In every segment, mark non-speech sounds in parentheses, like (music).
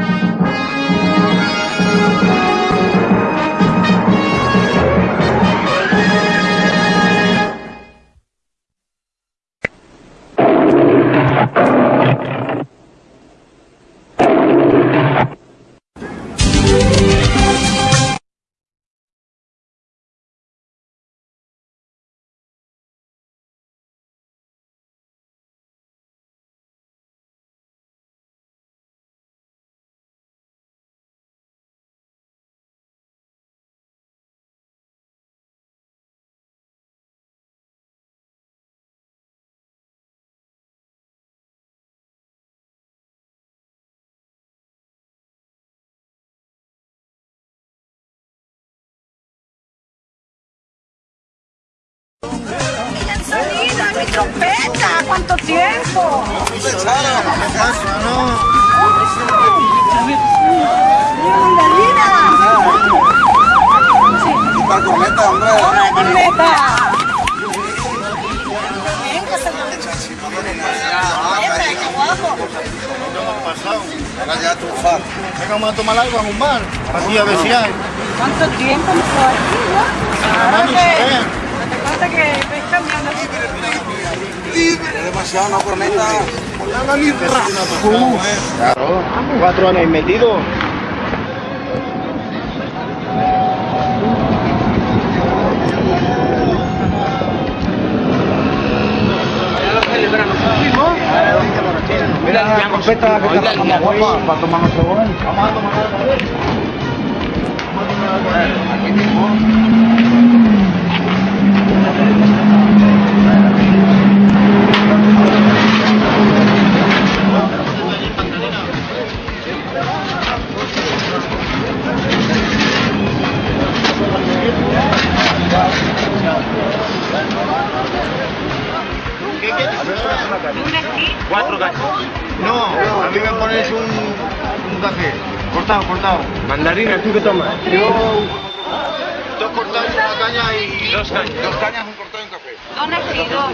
mi trompeta! ¿Cuánto tiempo? Vamos a tomar algo a un bar. A. ¿Cuánto tiempo me aquí, no? Vamos, que... eh. Estoy cambiando. Es demasiado una corneta. Claro. Cuatro años metido. Mira, que está como guapa para tomar nuestro Vamos a tomar algo. Aquí mismo. Cuatro cachos. No, a mí me pones un, un café. Cortado, cortado. Mandarina, ¿tú qué tomas? Yo dos cortados y una caña y Dos cañas. dos cañas, un cortado y un café. Dos negritos.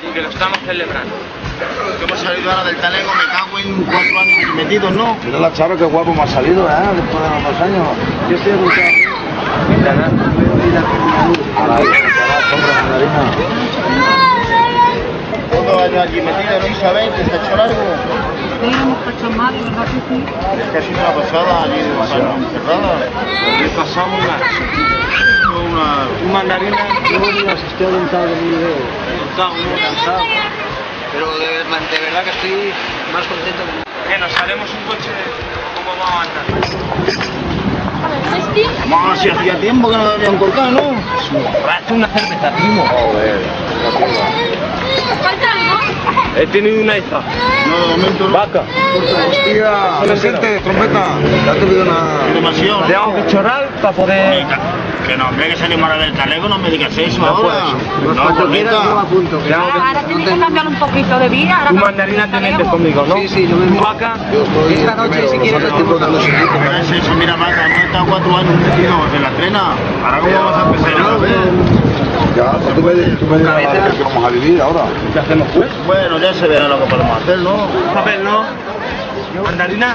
Sí, que lo estamos celebrando. Que hemos salido ahora del talego, me cago en cuatro años aquí metidos, ¿no? Mira la chava que guapo me ha salido, ¿eh? Después de los dos años. Yo estoy apuntado. Ahora, ahora, compra mandarina. Todos años ¿no? Hemos hecho mal, ¿verdad que sí? Es que ha sido una pasada allí dos años encerrada. Le pasamos una, Una... un mandarina estoy aventado de mi video. cortado, ¿no? Cansado. Pero de, de verdad que estoy más contento que Que nos haremos un coche como vamos a andar. Vamos, si hacía tiempo que no lo habían cortado, ¿no? Hazte una cerveza, primo. Joder. ¿Falta algo? He tenido una hija. No, de momento no. Vaca. Hostia, presente, trompeta. Ya te pido una... Demasiado, ¿no? Tengo que chorar para poder... Que no, hombre, que salimos ahora del talego, no me digas eso ahora. No, Cuando quieras yo apunto. Que... Ahora tienes que cambiar un poquito de vida. Ahora Tu que mandarina te metes conmigo, ¿no? Sí, sí, yo me Tu vaca... Esta noche, si quieres, estoy contando sin tiempo. Es eso, mira, vaca, no he estado cuatro años metidos en la trena. Ahora cómo vamos a empezar vez. Ya, pues tú me, tú me dirás la vida que vamos a vivir ahora. ¿Qué hacemos pues? Bueno, ya se verá lo que podemos hacer, ¿no? Papel, ¿no? Mandarina.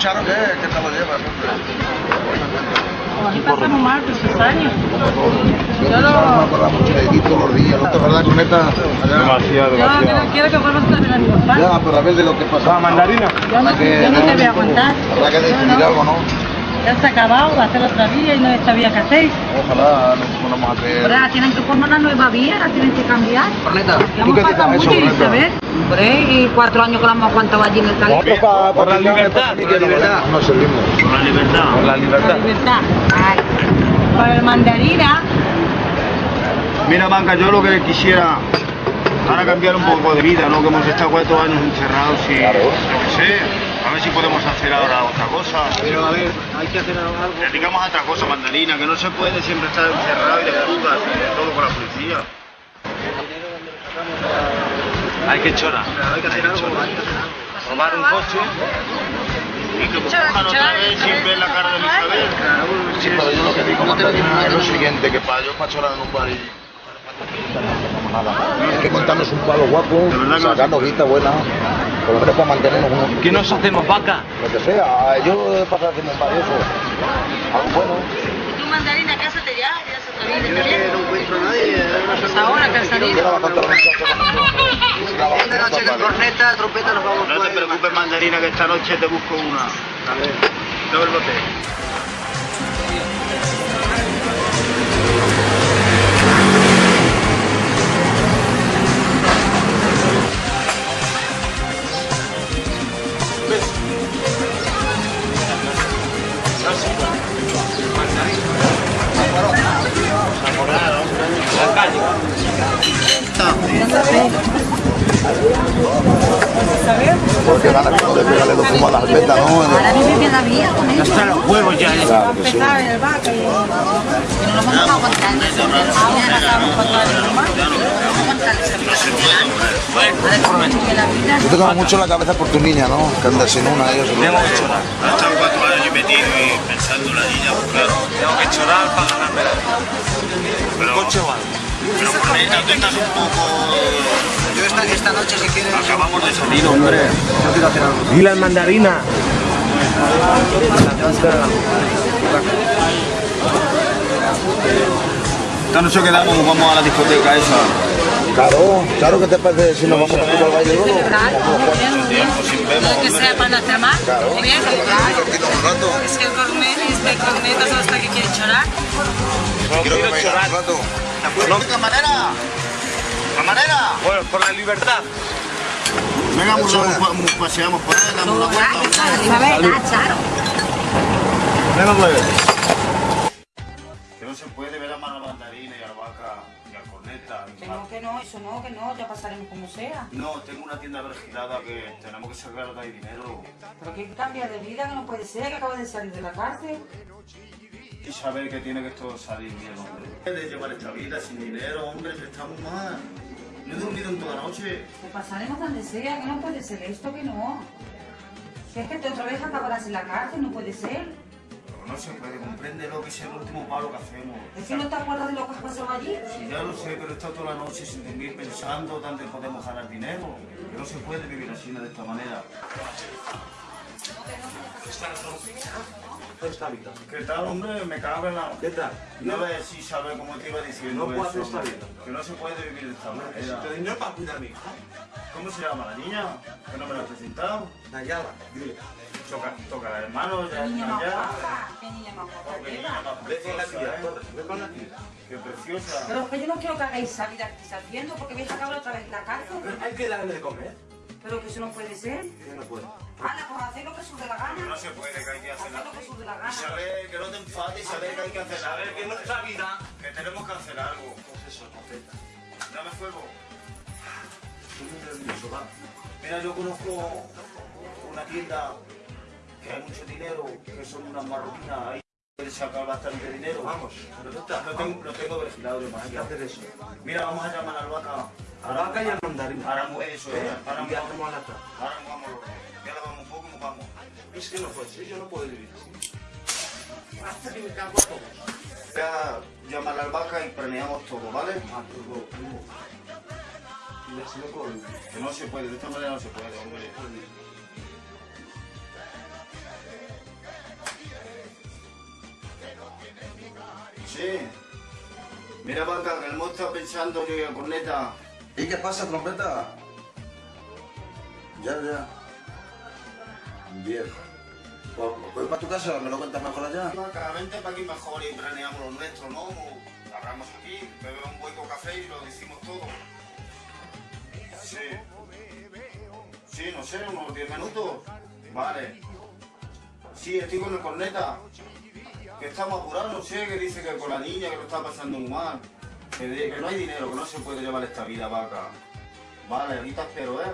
Charo, qué? ¿Qué tal lo? Aquí pasamos mal, esos años. Yo no me acuerdo mucho de ti todos los días, ¿no te? Demasiado, Yo no quiero que vuelvas a tener mi papá. Ya, pero a ver de lo que pasa. mandarina. Yo no te voy a aguantar. Habrá que decidir algo, ¿no? Ya se ha acabado, va a hacer otra vía y no sabía qué hacéis. Ojalá nos ponamos a creer. Ahora tienen que formar una nueva vía, la tienen que cambiar. Corneta. Ya ¿Tú hemos qué dices mucho, eso, Corneta? Isabel. Hombre, y cuatro años que lo hemos aguantado allí en el talento. Por la libertad. Por la libertad. No servimos. Por la libertad. Por la La libertad. libertad. Ay. Para el mandarina, Mira, Banca, yo lo que quisiera ahora cambiar un poco de vida, ¿no? Que hemos estado cuatro años encerrados y... Claro. A ver si podemos hacer ahora otra cosa. Pero a ver, hay que hacer algo. Dedicamos a otra cosa, mandarina, que no se puede siempre estar encerrado y de fugas, todo con la policía. Hay que chorar. Hay que hacer algo, hay que hacer algo. Robar un coche y que cojan otra vez sin ver la cara de Isabel. Sí, pero yo lo que digo, es lo siguiente, que para yo para chorar en un bar y... No nada. Hay que montarnos un palo guapo, De sacarnos guita buena, por lo menos para mantenernos unos... ¿Qué nos hacemos vaca? Lo que sea, yo para hacerme un bar y eso. Algo bueno. Tú mandarina, cásate ya, ya se vida. es que no encuentro a nadie. Pues ahora (laughs) Esta noche con corneta, trompeta nos vamos No te preocupes, mandarina, que esta noche te busco una. A ver. Doble bote. Porque ganas como de pegarle los fumos a las almetas, ¿no? Ahora vive bien la vida con eso. Hasta los huevos ya. ¿eh? Claro que sí. No lo vamos a aguantar. Ahora estamos con toda la broma. No vamos a aguantar Yo tengo mucho la cabeza por tu niña, ¿no? Que andas sin una, ellos. Cuatro y y pensando en la niña, pues claro. Tengo que chorar para ganarme la vida. Pero, Coche algo. pero por ahí no tengas un poco... Yo esta, esta noche, si quieres. Acabamos de salir, hombre. Yo quiero hacer algo. Dile al mandarina. Esta noche quedamos, vamos a la discoteca esa. Claro, claro que te parece si nos vamos a ir al. Tiempo sin vemos, que sea para más. Bien, claro. Es que el cornet, este cornetas hasta que quiere chorar. Quiero que un rato. ¿No? camarera! ¡Camarera! Bueno, por la libertad. Venga, paseamos por ahí, damos una vuelta. Ah, Charo. Venga, pues. Que no se puede ver a mano mandarina y a la vaca y a corneta. y Que no, que no, eso no, que no, ya pasaremos como sea. No, tengo una tienda vergilada que tenemos que sacar de ahí dinero. Pero que cambia de vida, que no puede ser, que acaba de salir de la cárcel. Y saber que tiene que esto salir bien, hombre. De llevar esta vida sin dinero, hombre, que estamos mal. No he dormido en toda la noche. Que pasaremos donde sea, que no puede ser esto, que no. Que es que te otra vez acabarás en la cárcel, no puede ser. Pero no se puede, compréndelo, que es el último palo que hacemos. Es que no te acuerdas de lo que has pasado allí. Sí, ya lo sé, pero he estado toda la noche sin dormir pensando dónde podemos ganar dinero. Que no se puede vivir así de esta manera. ¿Qué tal, hombre? Me cago en la... ¿Qué tal? No ves si sabes cómo te iba diciendo No puedo eso. estar bien. Que no se puede vivir de esta manera. Necesito dinero para cuidar a mi hija. ¿Cómo se llama la niña? Que no me la has presentado. Nayara, dile. Toca, toca la hermano, ya Qué niña está más ya. guapa, qué niña más guapa. Qué niña más Ve con la preciosa, tía, ¿eh? ve con la tía. Qué preciosa. Pero es que yo no quiero que hagáis esa vida que estáis haciendo porque vais a acabar otra vez en la cárcel. Hay que darle de comer. Pero que eso no puede ser. Yo no puedo. Anda, pues haced lo que dé la Que no gana. se puede, que hay que hacer Haced lo que dé la gana. Isabel, que no te enfades, Isabel, que hay que hacer A ver, que algo. nuestra vida. Que tenemos que hacer algo. Pues eso, completa. Dame fuego. Estoy muy nervioso, va. Mira, yo conozco una tienda que hay mucho dinero, que son unas marroquinas, ahí puedes sacar bastante dinero. Vamos, no tengo, lo tengo vigilado Hay que hacer eso. Mira, vamos a llamar al vaca. A la vaca y al mandarín. Ahora eso, ¿Eh? ahora ¿Y hacemos a la ahora vamos. Ya la vamos un poco, nos vamos. Es que no puede ser, yo no puedo vivir así. Hasta que me cago a todos. Voy a llamar al vaca y planeamos todo, ¿vale? Ah, pero, primo. Y así no puedo vivir. Que no se puede, de esta manera no se puede, hombre. Sí. Mira, vaca, que el monstruo está pensando y la corneta. ¿Y qué pasa, trompeta? Ya, ya. Bien. Pues, voy para tu casa, me lo cuentas mejor allá. Vaca, vente para aquí mejor y planeamos lo nuestro, ¿no? Hablamos aquí, bebemos un buen café y lo decimos todo. Sí. Sí, no sé, unos 10 minutos. Vale. Sí, estoy con el corneta. Que estamos apurados, no sé, que dice que con la niña que lo está pasando muy mal. Que, de- que no hay dinero, que no se puede llevar esta vida, vaca. Vale, ahorita espero, ¿eh?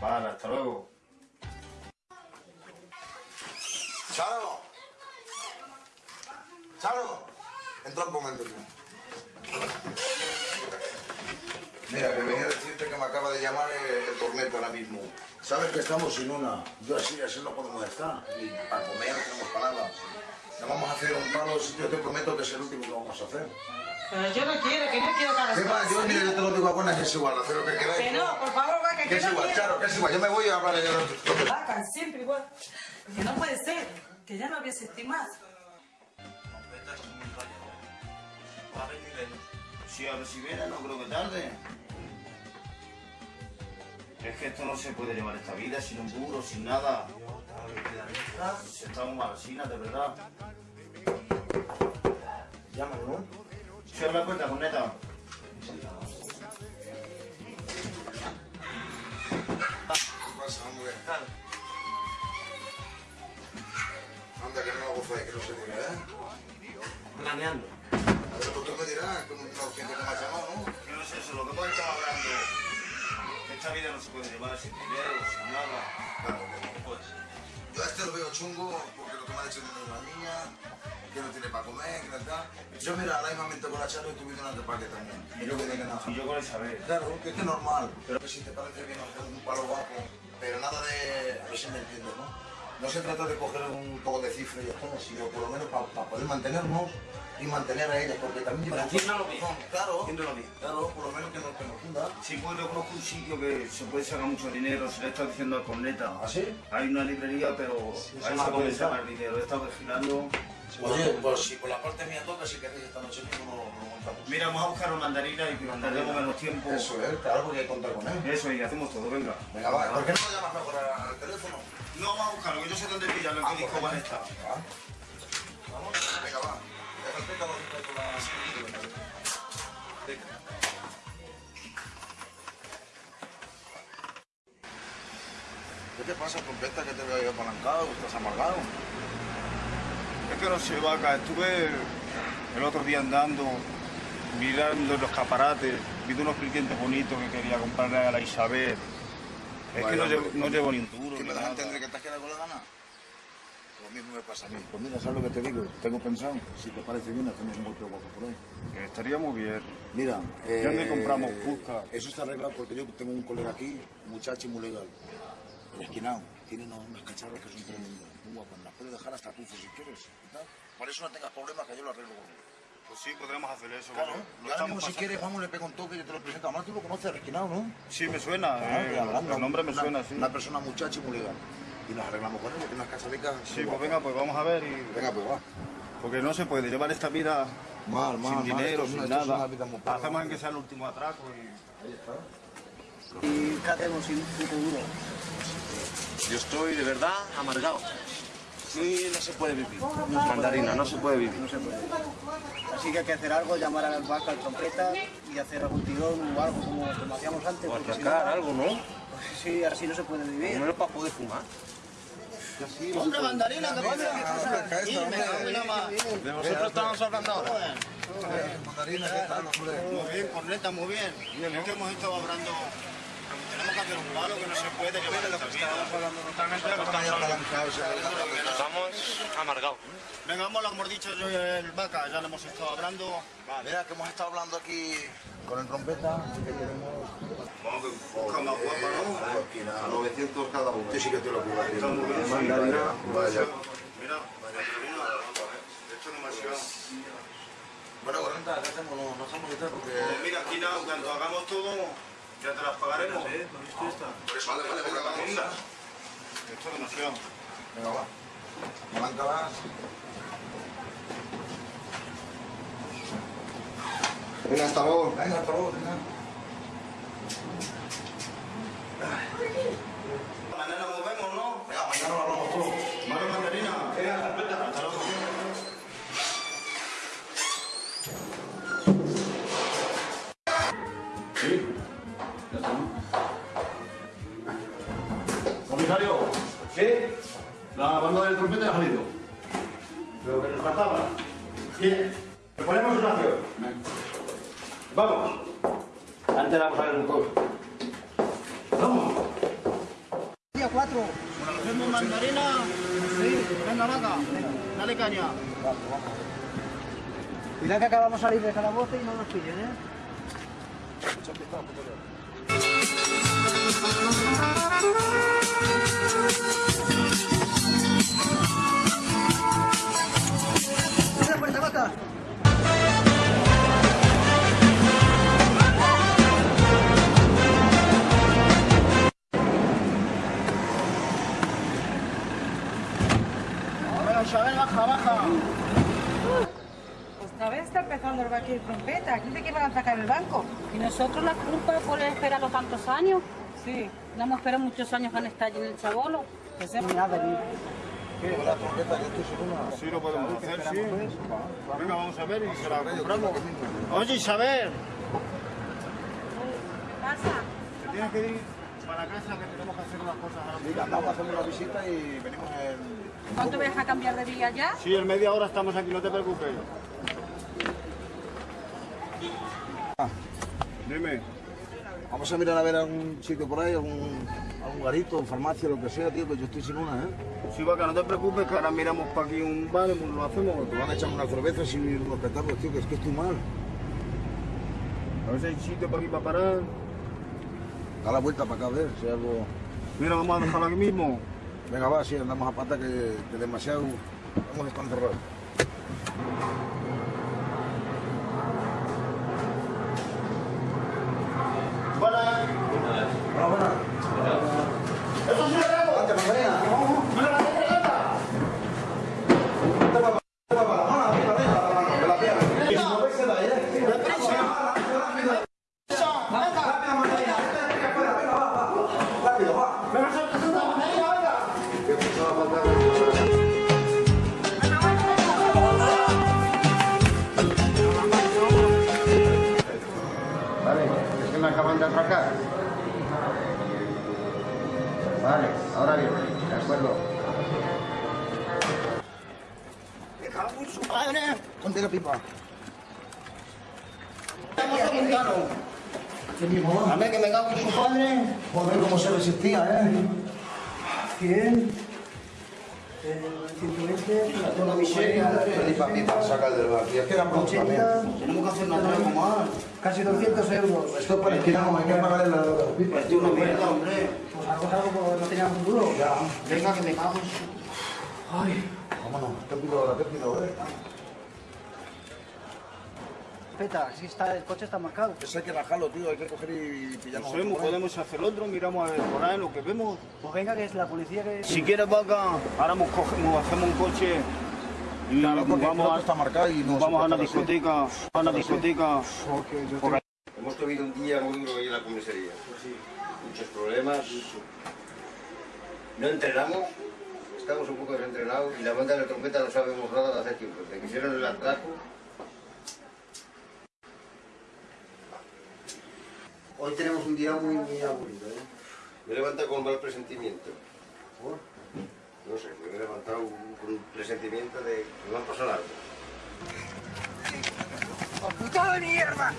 Vale, hasta luego. Charo. Charo. Entra un momento, tío. Mira, que venía a decirte que me acaba de llamar el, el tormento ahora mismo. Sabes que estamos sin una. Yo así, así no podemos estar. Y para comer no tenemos para vamos a hacer un palo, yo te prometo que es el último que vamos a hacer. Pero yo no quiero, que no quiero que hagas. Yo, mira, yo te lo digo a buenas que es igual, hacer lo que queráis. Que no, por favor, va, que, Que es no igual, quiero. Charo, que es igual. Yo me voy a hablar que- Vaca, siempre igual. Que no puede ser, que ya no había existido más. Sí, a ver si viene, no creo que tarde. Es que esto no se puede llevar esta vida sin un duro, sin nada. Si estamos malasinas, de verdad. Llámalo, ¿no? Cierra la puerta, corneta. ¿Qué pasa, hombre? Anda, que no lo gozáis, que no se ¿eh? Planeando. A ver, pues tú me dirás, me has llamado, ¿no? Yo no sé eso, lo que hemos estado hablando. Esta vida no se puede llevar sin dinero, sin nada. Claro no. Pues, Yo a este lo veo chungo porque lo que me ha dicho es una niña, que no tiene para comer, que no está. Yo mira, ahora mismo con la charla y viendo una parque también. Y yo que que nada. y yo con Isabel. Claro, que es que es normal. Pero que si te parece bien hacer un palo guapo, pero nada de... A ver si me entiendes, ¿no? No se trata de coger un poco de cifra y esto, sino por lo menos para poder mantenernos y mantener a ellas, porque también Para llevan- haciéndolo bien. Claro, bien. claro, por lo menos que nos, que funda. Sí, pues yo conozco un sitio que se puede sacar mucho dinero, se le está diciendo al corneta. ¿Ah, sí? Hay una librería, pero se ahí se puede sacar dinero. He estado vigilando. Oye, pues si por la parte mía toca, si queréis esta noche mismo lo, lo montamos. Mira, vamos a buscar una mandarina y que tardemos menos tiempo. Eso es, claro, porque hay que contar con él. Eso, y hacemos todo, venga. Venga, va, ¿por qué no lo llamas mejor al teléfono? No, vamos a buscarlo, que yo sé dónde pillarlo, en qué disco van a estar. Va. Vamos, venga, va. Que la... ¿Qué te pasa, trompeta, que te veo ahí apalancado, que estás amargado? Es que no sé, vaca, estuve el otro día andando, mirando los escaparates, viendo unos clientes bonitos que quería comprarle a la Isabel. Es que no llevo, no llevo ni un duro. ¿Qué ni me das a entender que te has quedado con la gana? Mismo me pasa a mí. Pues mira, ¿sabes lo que te digo? Tengo pensado, si te parece bien, hacemos un golpe guapo por ahí. Que estaría muy bien. Mira, eh, ¿Dónde compramos Cusca? Eso está arreglado porque yo tengo un colega aquí, un muchacho muy legal. El esquinado, tiene unas cacharras que son tremendas, muy guapas. Las puedes dejar hasta tufo si quieres. ¿verdad? Por eso no tengas problemas que yo lo arreglo con. Pues sí, podremos hacer eso. Claro, lo y mismo si quieres, vamos, le pego un toque y yo te lo presento. Además tú lo conoces, esquinado, ¿no? Sí, me suena. Claro, eh, y el nombre me una- suena, sí. Una persona muchacho muy legal. Y nos arreglamos con él, tiene unas cacharricas. Sí, pues venga, pues vamos a ver. Y... Venga, pues va. Porque no se puede llevar esta vida Mal, mal, sin mal, dinero, es sin una- es nada. Hacemos en que sea el último atraco y... Ahí está. ¿Y qué hacemos sin duro? Yo estoy de verdad amargado. Sí, no se puede vivir. Mandarina, no se puede vivir. No se puede. Así que hay que hacer algo, llamar al vaca, al trompeta y hacer algún tirón o algo como, como hacíamos antes. O porque si atracar no- algo, ¿no? Pues sí, así no se puede vivir. Primero para poder fumar. ¡Hombre, mandarina, que pasa? De vosotros estamos hablando ahora. Mandarina, ¿qué tal, hombre? Muy bien, corneta, muy bien. Es que hemos estado hablando... Tenemos que hacer un palo que no se puede llevar esta vida. Estamos amargados. Venga, vamos, lo hemos dicho yo y el vaca, ya lo hemos estado hablando. Mira que hemos estado hablando aquí con el trompeta, que queremos... Vamos, que busca más guapa, A 900 cada uno. Sí, sí que te lo juro. ¿no? Mandarina, vaya. Mira, mandarina, esto es demasiado. Bueno, Gorrenta, ¿qué hacemos? No, no hacemos detrás porque... Pues mira, aquí nada, cuando hagamos todo, ya te las pagaremos. Vale, vale, venga, vamos. Esto es demasiado. Venga, va. Arráncalas. Venga, hasta luego. Venga, hasta luego, venga. Mañana nos vemos, ¿no? Venga, mañana lo hablamos todo. La banda del trompeta ha salido. Lo que nos faltaba. Bien. Le ponemos una acción. Vamos. Antes vamos a ver un poco. Vamos. cuatro. ¿Hacemos mandarina? Sí. Venga, vaca. Dale caña. Cuidado que acabamos de salir de calabozo y no nos pillen, ¿eh? ¡Abre está empezando el vaquero trompeta. ¿Quién dice que iban a atacar el banco? ¿Y nosotros la culpa por esperarlo tantos años? Sí, no hemos esperado muchos años que estar allí en el Chabolo. Que se... Con la trompeta, una. Sí, lo podemos hacer, sí. Venga, vamos a ver y se la compramos. Oye, Isabel, pasa? te tienes que ir para casa que tenemos que hacer unas cosas ahora mismo. Mira, andamos, hacemos una visita y venimos en... ¿Cuánto me deja cambiar de día ya? Sí, en media hora estamos aquí, no te preocupes. Dime. Vamos a mirar a ver algún sitio por ahí, algún, algún garito, farmacia, lo que sea, tío, que yo estoy sin una, ¿eh? Sí, vaca, no te preocupes, que ahora miramos para aquí un bar y lo hacemos. Te van a echar una cerveza y unos petacos, tío, que es que estoy mal. A ver si hay sitio para aquí para parar. Da la vuelta para acá a ver si hay algo... Mira, vamos a dejarlo aquí mismo. Venga, va, sí, andamos a pata que, que demasiado hemos estado encerrados. Buenas. Miseria. Pipa, pipa, saca el del bar. Que era pronto también. 80, Tenemos que hacer una más. casi 200 euros. Esto para el que no, hay que pagarle la la pipa. Esto es una mierda, hombre. Pues algo es algo porque no teníamos un duro. Ya. Venga, que me cago. Ay, Vámonos, te pido ahora, te pido, ¿eh? peta, si está, el coche está marcado. Eso hay que bajarlo, tío, hay que coger y No pillarnos. sabemos, podemos hacer otro, miramos a ver por ahí lo que vemos. Pues venga, que es la policía que... Si quieres, vaca, ahora nos cogemos, hacemos un coche y Claro, porque el vamos, a, está marcado y no vamos a una discoteca, a una discoteca. por ahí. Hemos tenido un día muy duro ahí en la comisaría. Muchos problemas. No entrenamos, estamos un poco desentrenados y la banda de la trompeta no sabemos nada de hace tiempo. Desde que hicieron el atraco. Hoy tenemos un día muy, muy aburrido. ¿eh? Me levanta con mal presentimiento. No sé, me he levantado con un presentimiento de que me va a pasar algo. ¡Puta de mierda!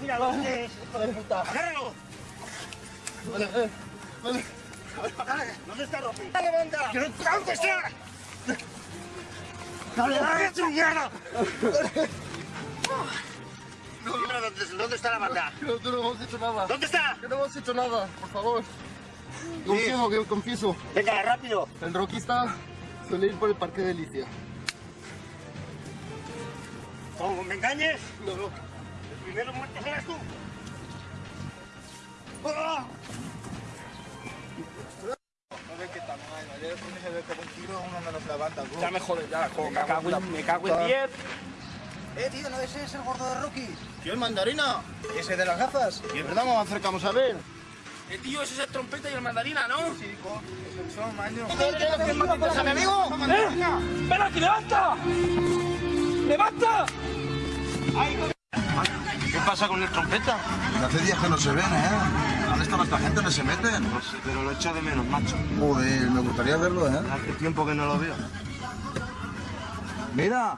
¡Mira dónde es, hijo de puta! ¡Agárralo! ¿Dónde está Ropi? ¡Dale, banda! ¡Dónde está! ¡Dale, dale, tu mierda! Dónde, dónde está la banda. No, no hemos hecho nada. ¿Dónde está? Que no hemos hecho nada, por favor. Confieso, que confieso. Venga, rápido. El Rocky está suele ir por el parque de Alicia. ¿Cómo me engañes? No, no. El primero muerto serás tú. ¡Ah! No ve que estamos ahí. Ayer se ve como un tiro, uno no nos levanta. Ya me jodes, ya. Me cago en, me cago en 10. Eh, tío, ¿no ese es el gordo de Rocky? ¿Quién mandarina? ¿Ese de las gafas? Y es verdad, nos acercamos a ver. El tío, ese es el trompeta y el mandarina, ¿no? Sí, son. ¿A mi amigo? ¡Eh! ¡Ven aquí, levanta! ¡Levanta! ¿Qué pasa con el trompeta? Hace días que no se ven, ¿eh? ¿Dónde está nuestra gente? ¿No se meten? No sé, pero lo echo de menos, macho. Joder, me gustaría verlo, ¿eh? Hace tiempo que no lo veo. Mira,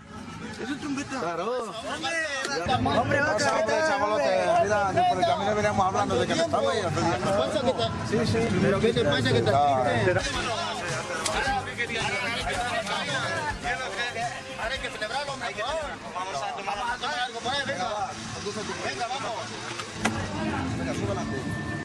¿Es el trompeta? Claro. Hombre, Hombre, vaca, Pasa, ¿qué hombre, tal, chavalote. Mira, que por el camino veníamos hablando de que no estaba ahí. Sí, sí. ¿Pero qué te pasa que te hay que celebrarlo a tomar, vamos a tomar algo, venga. Venga, vamos. Venga, sube adelante.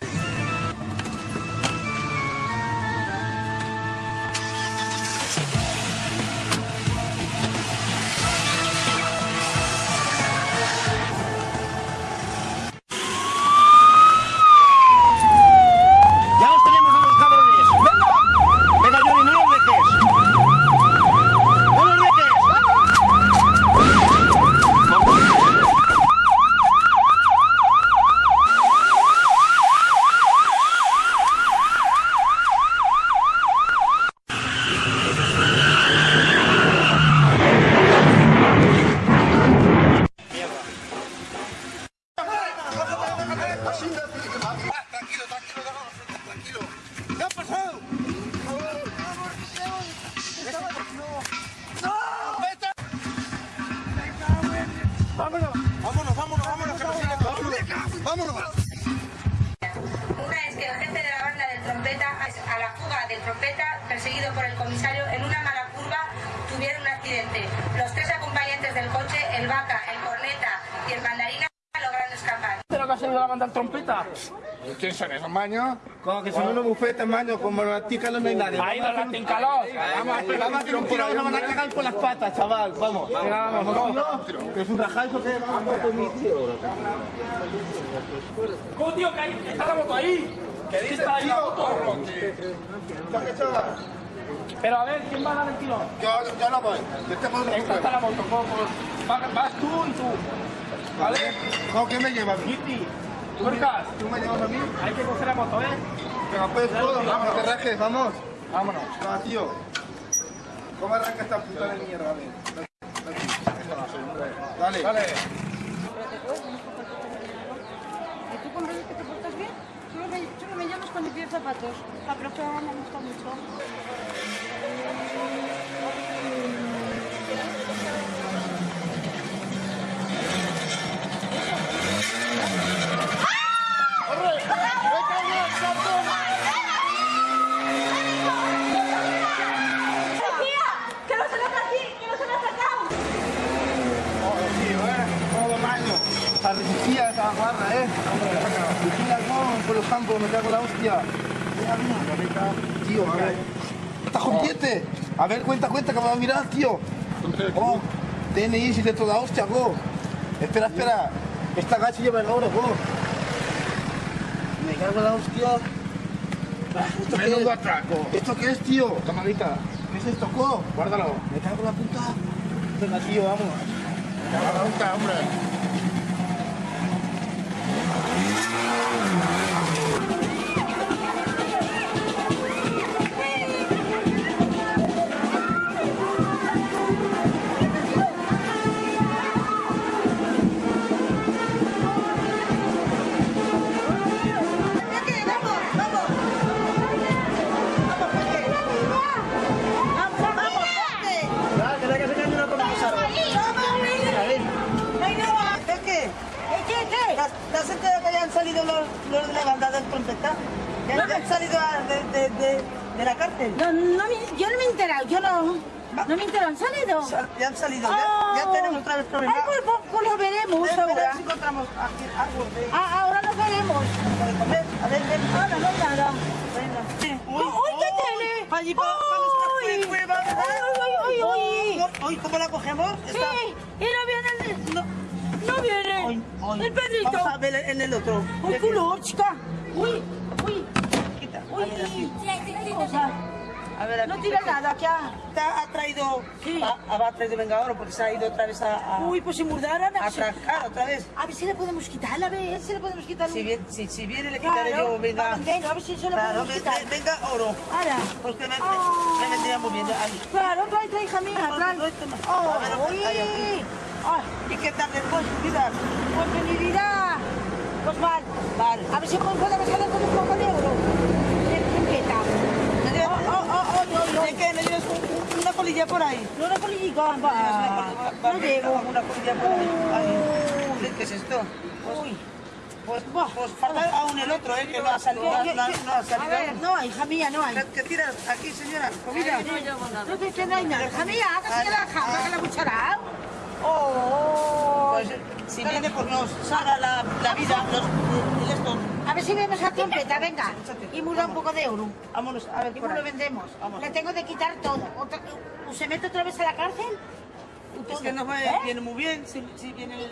Como que son unos bufetes, como los no hay nadie. Ahí los. Vamos a vamos a hacer un tiro, nos van a cagar por las patas, chaval. Vamos. Vamos, vamos. ¿Que es un rajazo que vamos a mi tío? ¿Cómo, tío, que ahí está la moto ahí? ¿Qué está ahí la moto? Pero a ver, ¿quién va a dar el tiro? Yo, yo no voy. Yo te puedo Esta está la moto, ¿cómo? cómo? Va- Vas tú y tú. ¿Vale? ¿Cómo que me llevas? Kitty, Lucas, ¿Tú me llevas a mí? hay que coger la moto, ¿eh? Venga, pues todo, vamos, no te rajes, vamos. Vámonos. Va, tío. ¿Cómo arranca esta puta de mierda? A ver. Dale. Dale. ¿Y tú con que te portas bien? Solo me, solo me llamas cuando pides zapatos. La profe ahora me gusta mucho. La resistía los campos, me cago la hostia. Tío, a ver. ¡Está rompiente! A ver, cuenta, cuenta, que me va a mirar, tío. Oh, DNI, si de toda hostia, go. Espera, espera. Esta gacha lleva el oro, go. En la hostia. ¿Esto qué es? atraco. ¿Esto qué es, tío? Tomadita. ¿Qué es esto, go? Guárdalo. Me cago en la puta. Venga, tío, vamos. Me cago en la puta, hombre. Han salido de, de, de, de la cárcel? No, no yo no me he enterado, yo no. No me he enterado, ¿han salido? Sa- Ya han salido, ya, ya Ah. tenemos otra vez problemas. Ay, pues, pues, pues lo veremos Ven, ahora. si encontramos aquí algo de, Ah, ahora lo veremos. de comer. A ver, ven. Ahora no nada. Venga. ¡Uy, qué tele! Para allí, para, para nuestra ¿verdad? ¡Uy, uy, uy, uy! Hoy, ¿cómo la cogemos? ¡Sí! ¡Y no viene el... No. ¡No viene! Hoy, hoy. ¡El Pedrito! Vamos a ver en el otro. ¡Uy, culochka! ¡Uy, uy! ¡Uy! No tira nada, ¿qué ha? Traído, Sí. ha, ha traído vengador porque se ha ido otra vez a, a, Uy, pues si murdaran... a otra vez. A ver si le podemos quitar, a ver si le podemos quitar. Si viene, si, si viene le quitaré Claro, yo, venga. venga, a ver si se lo Claro, podemos quitar. venga oro. Ahora. Porque me, Ah. me vendría muy bien. Ahí. Claro, trae, trae, hija mía, trae. Oh, A ver, uy. ahí, ¿Y qué tal después, vida? pues mi vida. Pues mal. Vale. A ver si podemos hacer con un poco de oro. De trompeta. ¿Me llevas- Oh, oh, oh, oh, oh, oh. ¿De qué? ¿Me llevas un, un una colilla por ahí. No, una colillica, va. No. Una colilla por ahí. ¿Qué es esto? Uy. Pues, pues falta aún el otro, ¿eh? Que no ha salido. No, no, no ha A salido. no, hija mía, no hay. ¿Qué, tiras aquí, señora? Comida. No no hay nada, hija mía, hágase la jamba que la cuchara. Pues si viene, pues nos salga la, la vida, los, el. A ver si vemos a trompeta, venga. Y muda un poco de euro. Vámonos, a ver, ¿Y lo vendemos? Le tengo de quitar todo. Otra- ¿O se mete otra vez a la cárcel? Es que no ¿Eh? viene muy bien, si, si viene el...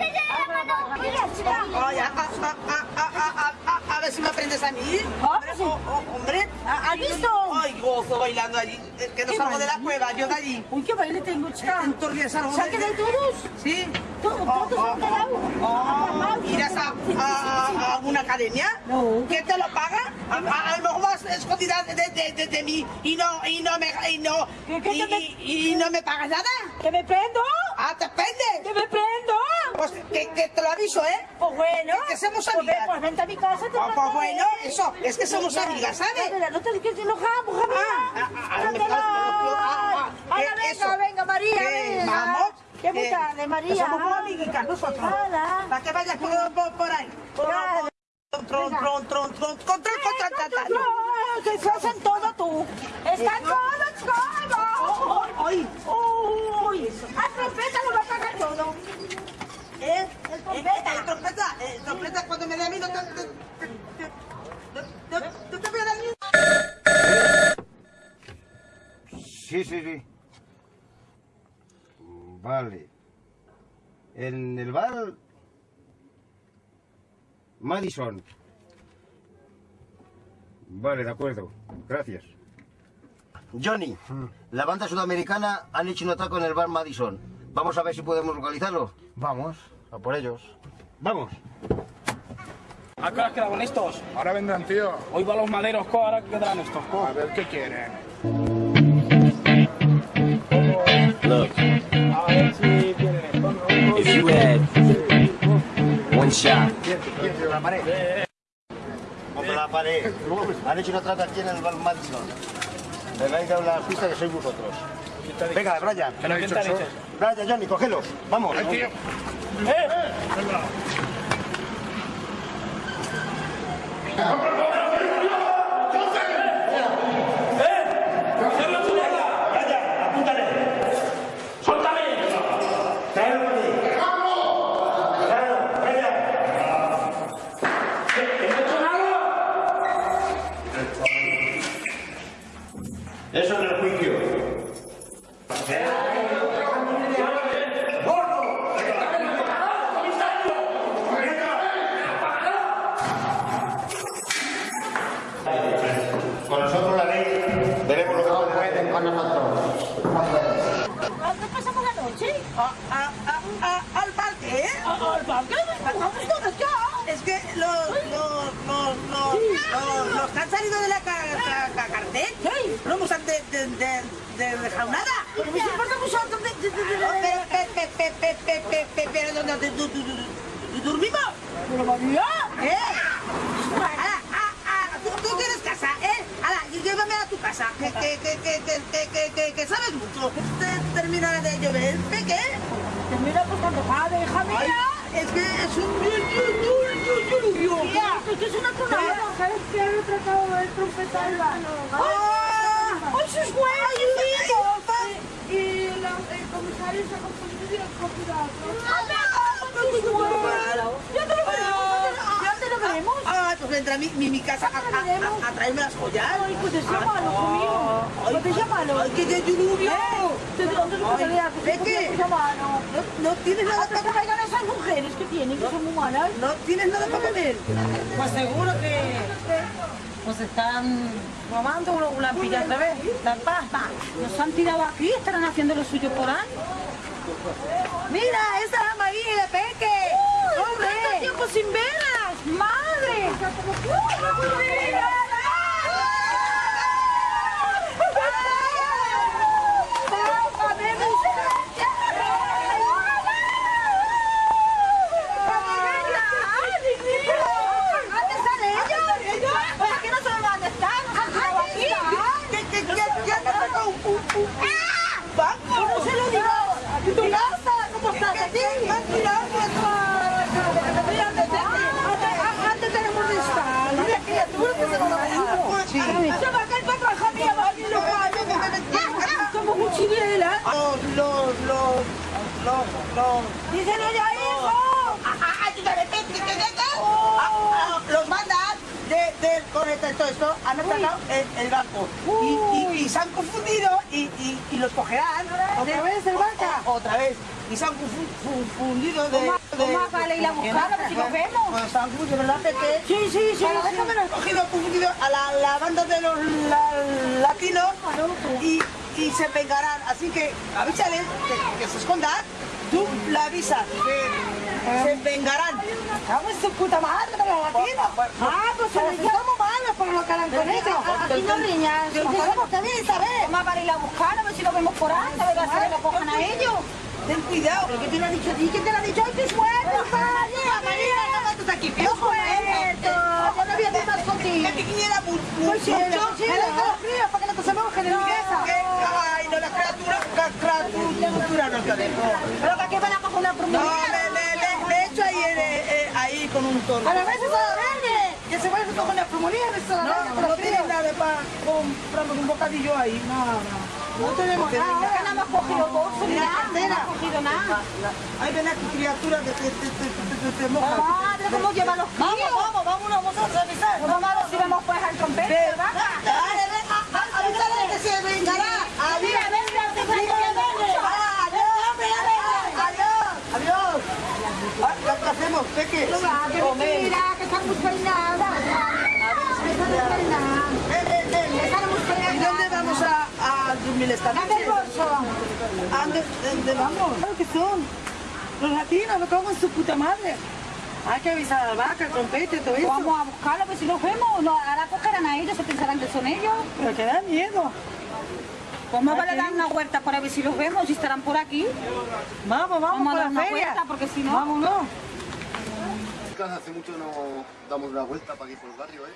A, ver si me aprendes a mí. Hombre, o- o- hombre. ¿Has visto? Ay, gozo bailando allí. Eh, Que no ¿Qué salgo de la cueva, yo de allí. Uy, qué baile tengo, chica. Salgo ¿Se han de- todos? Sí. ¿Todos? Oh, ¿Irás a, a, a una academia? No. ¿Quién te lo paga? A, lo mejor vas escondida de, mí y no, y no me, y no, ¿Qué- qué y, y- y no me pagas nada. ¿Que me prendo? Ah, ¿te pende? ¿Que me prendo? Pues que, que te lo aviso, ¿eh? Pues bueno. Que somos Pues amigas. Pues vente a mi casa. te Ah, pues trataré. bueno, eso, es que somos amigas, ¿sabes? Mira, No te que te enojamos, mía. Ah, ah, ah, ah, ah, Ahora venga, venga, María, venga. vamos, Qué muy tarde, María. somos muy amiguitas nosotros. Para que vayas por, por, ahí. Tron, tron, tron, tron, control contratatario. No, que se hacen todo tú. Están todos todos. Ay, Uy, a trompeta lo va a pagar todo. ¿Eh? El El trompeta. el trompeta, el trompeta cuando me dé a mí no te... voy a dar un- Sí, sí, sí. Vale. En el bar Madison. Vale, de acuerdo. Gracias. Johnny, la banda sudamericana han hecho un ataque en el bar Madison. Vamos a ver si podemos localizarlo. Vamos, a por ellos. Vamos. ¿A qué hora quedaban estos? Ahora vendrán, tío. Hoy van los maderos, co, ahora quedarán estos, co. A ver qué quieren. Look, A ver si vienen estos, ¿no? if you had one shot, Contra la pared. Han hecho un ataque aquí en el Madison. Me vais a dar la pista que sois vosotros. Venga, Brian. Brian, Johnny, cógelos. Vamos. ¡Eh! ¡Eh! Esto, han atacado el, el banco. Y, y, y se han confundido y, y, los cogerán. ¿Otra vez el banca? O- Otra vez. Y se han confu- confundido de... ¿Cómo- de- cómo vale ir a buscarlo, si lo vemos? Pues se han confundido, ¿verdad, Pepe? Sí, sí, sí, Pero sí. déjame cogido, confundido a la, la banda de los la- latinos y, y se vengarán. Así que avísales que, que se escondan. Tú la avisas que se vengarán. Vamos su puta madre los latinos. Ah, pues se por lo que harán con ellos. Aquí no que saber. Vamos a ir a buscar, a ver si lo vemos por ahí, a ver si lo cojan a ellos. Ten cuidado. ¿Pero qué te lo ha dicho a ti? ¿Quién te lo ha dicho? ¡Ay, qué suerte, María! No aquí. ¡Qué suerte! Yo no voy a estar contigo. Que Pues sí, mucho. me los fríos para que no te se en. Que- Ay, no, no te dejo. Pero que aquí van a coger una No, promoción. le, le echo ahí, eh, eh, ahí con un toro. A la vez es a verde. Que se vaya a coger una promoción, es a la No, no, con los tiene fríos. nada para comprarnos un bocadillo ahí. No, no. No tenemos nada, que nada hemos cogido bolsos, ni nada, no cogido nada. Ahí ven aquí, criatura, que te, te, te, te, te, te moja. Madre, cómo lleva los Vamos, críos. vamos, vámonos, vamos a revisar. Vamos a ver si vemos pues al trompete, ¿verdad? dale, ven, a- a- avísale que se vengará. Adiós. Mira, ven, mira, te traigo la verde. Adiós, adiós, adiós. Ah, ¿Qué qué hacemos? Peque. Ah, que Comer. mira, que están muy muy ¿Y dónde vamos a, a dormir esta Dame el noche? bolso. ¿A dónde, dónde vamos? Claro que son. Los latinos, me cago en su puta madre. Hay que avisar al vaca, al trompete, todo eso. Vamos a buscarlo, pues si los vemos, no, ahora cogerán a ellos, se pensarán que son ellos. Pero que da miedo. Pues más vale dar una vuelta para ver si los vemos, si estarán por aquí. Vamos, vamos, Vamos a dar una feria. vuelta, porque si no... Vámonos. Hace mucho no damos una vuelta para aquí por el barrio, ¿eh?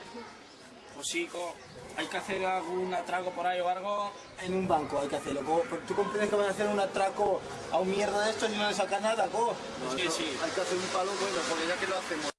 Pues sí, hay que hacer algún atraco por ahí o algo. En un banco hay que hacerlo. co. Pero ¿Tú comprendes que van a hacer un atraco a un mierda de esto y no le sacan nada, co? Es que sí. Hay que hacer un palo bueno, porque ya que lo hacemos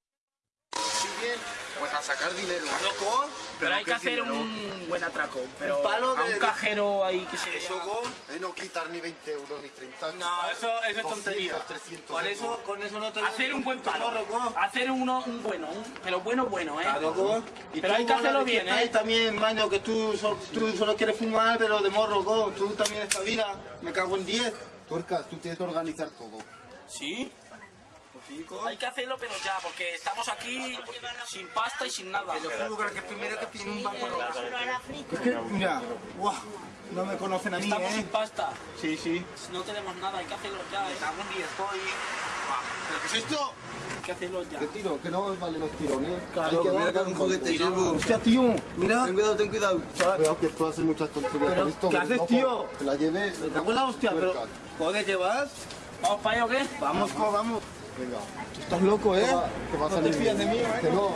si bien, pues a sacar dinero. Loco, pero hay ¿qué que hacer dinero? un buen atraco. Pero Un palo a de- un cajero ahí que se... Eso, go, es no quitar ni 20 euros ni 30. No, eso, eso es tontería. 300 Con eso, con eso no te Hacer un buen palo. Hacer uno, un bueno, un- pero bueno, bueno, ¿eh? Claro, co. Y Pero hay que hacerlo bien, ¿eh? también, maño, que tú, so- tú solo quieres fumar, pero de morro, co. Tú también esta vida. Me cago en 10. Tuercas, tú tienes que organizar todo. Sí. Hay que hacerlo, pero ya, porque estamos aquí sin pasta y sin nada. que primero que tiene un banco Es que, mira, guau, no me conocen a mí, Estamos sin ¿eh? pasta. Sí, sí. No tenemos nada, hay que hacerlo ya, ¿eh? En 10, estoy... ¿Pero qué es esto? Hay que hacerlo ya. ¿Qué tiro? Que no valen los tirones. Claro, Hay que mira dar que un juguete llevo. Hostia, tío, mira. Ten cuidado, ten cuidado. Cuidado que tú haces muchas tonterías. ¿qué haces, tío? Que la lleves. Me cago en la hostia, pero... Tuercas. Joder, ¿qué vas? ¿Vamos para allá o qué? Vamos, vamos. Venga. Estás loco, ¿eh? Que va, a No te salir fías de mí, ¿eh? Que no.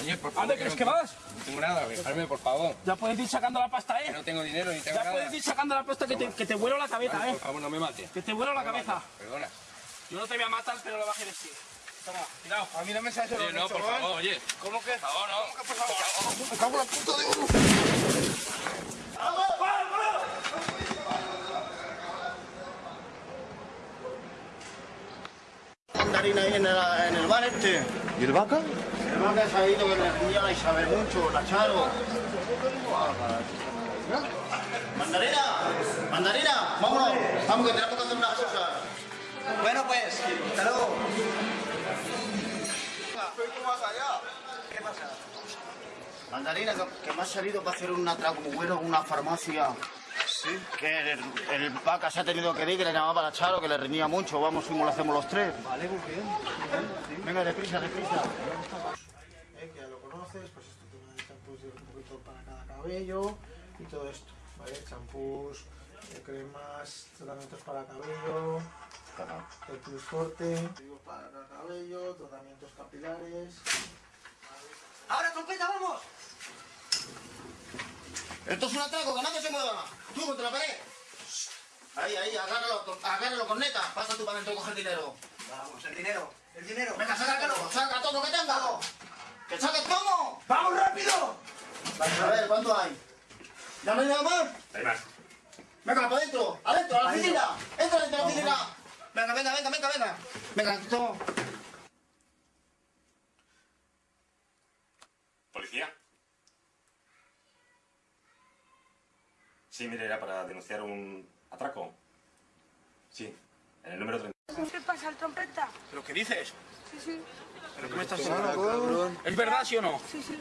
Oye, por ¿A favor. dónde crees que vas? No tengo nada, dejarme, por favor. Ya puedes ir sacando la pasta, Que ¿eh? no tengo dinero ni tengo Ya nada. puedes ir sacando la pasta que te, que te vuelo la cabeza, Vale, ¿eh? por favor, no me mates. Que te vuelo la cabeza. Perdona. Yo no te voy a matar, pero lo vas a decir. Toma, cuidado. A mí no me sabes Oye, no, por favor, oye. ¿Cómo que? Por favor, no. Por favor. Me cago en la puta de uno. Mandarina ahí en el, en el bar este. ¿Y el vaca? El bar que se ha ido, que le tenía la Isabel mucho, la Charo. Mandarina, mandarina, vámonos, vamos que tenemos que hacer unas cosas. Bueno, pues, hasta luego. Mandarina, que, que me ha salido para hacer un atraco bueno en una farmacia. Sí. Que el, el vaca se ha tenido que ir, que le llamaba la Charo, que le reñía mucho. Vamos, fuimos, lo hacemos los tres. Vale, muy bien. Venga, deprisa, deprisa. Eh, que ya lo conoces, pues esto tiene champús de un poquito para cada cabello y todo esto, ¿vale? Champús, de cremas, tratamientos para cabello, el plus activos para cabello, tratamientos capilares. ¡Ahora, trompeta, vamos! Esto es un atraco, que nadie se mueva. Tú contra la pared. Ahí, ahí, agárralo, con- agárralo con neta. Pasa tú para adentro coge el dinero. Vamos, el dinero, el dinero. Venga, sácalo, saca todo lo que tenga. ¡Que saques todo! ¡Vamos rápido! A ver, ¿cuánto hay? ¿Ya no hay nada más? Hay más. Venga, para adentro, adentro, a la oficina. Entra dentro de la oficina. Venga, venga, venga, venga, venga. Venga, todo. Sí, mire, era para denunciar un atraco. Sí, en el número 30. ¿Qué pasa, el trompeta? ¿Pero qué dices? Sí, sí. ¿Pero qué me estás diciendo? cabrón. ¿Es verdad, sí o no? Sí, sí.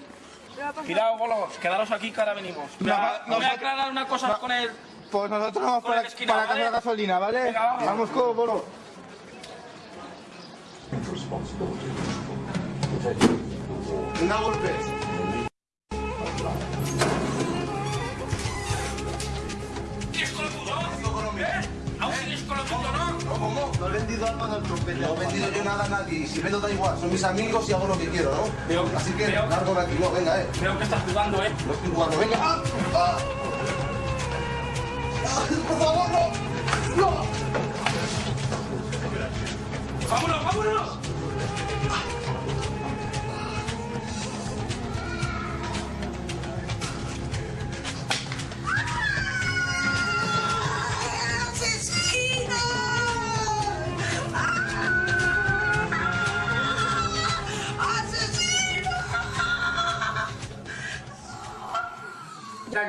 Cuidado, bolos, quedaros aquí que ahora venimos. Me No, me voy a aclarar una cosa no. con él. Pues nosotros vamos para, la esquina, para ¿vale? gasolina, ¿vale? Venga, vamos. Vamos, con bolo. Una golpe. No? He vendido algo al trompeta. No he vendido yo nada a nadie. Y si vendo da igual. Son mis amigos y hago lo que quiero, ¿no? Veo- Así que veo- largo de aquí. No, venga, eh. Creo que estás jugando, ¿eh? No estoy jugando. Venga. ¡Ah! ¡Ah! ¡Por favor, no! ¡No! ¡Vámonos, vámonos!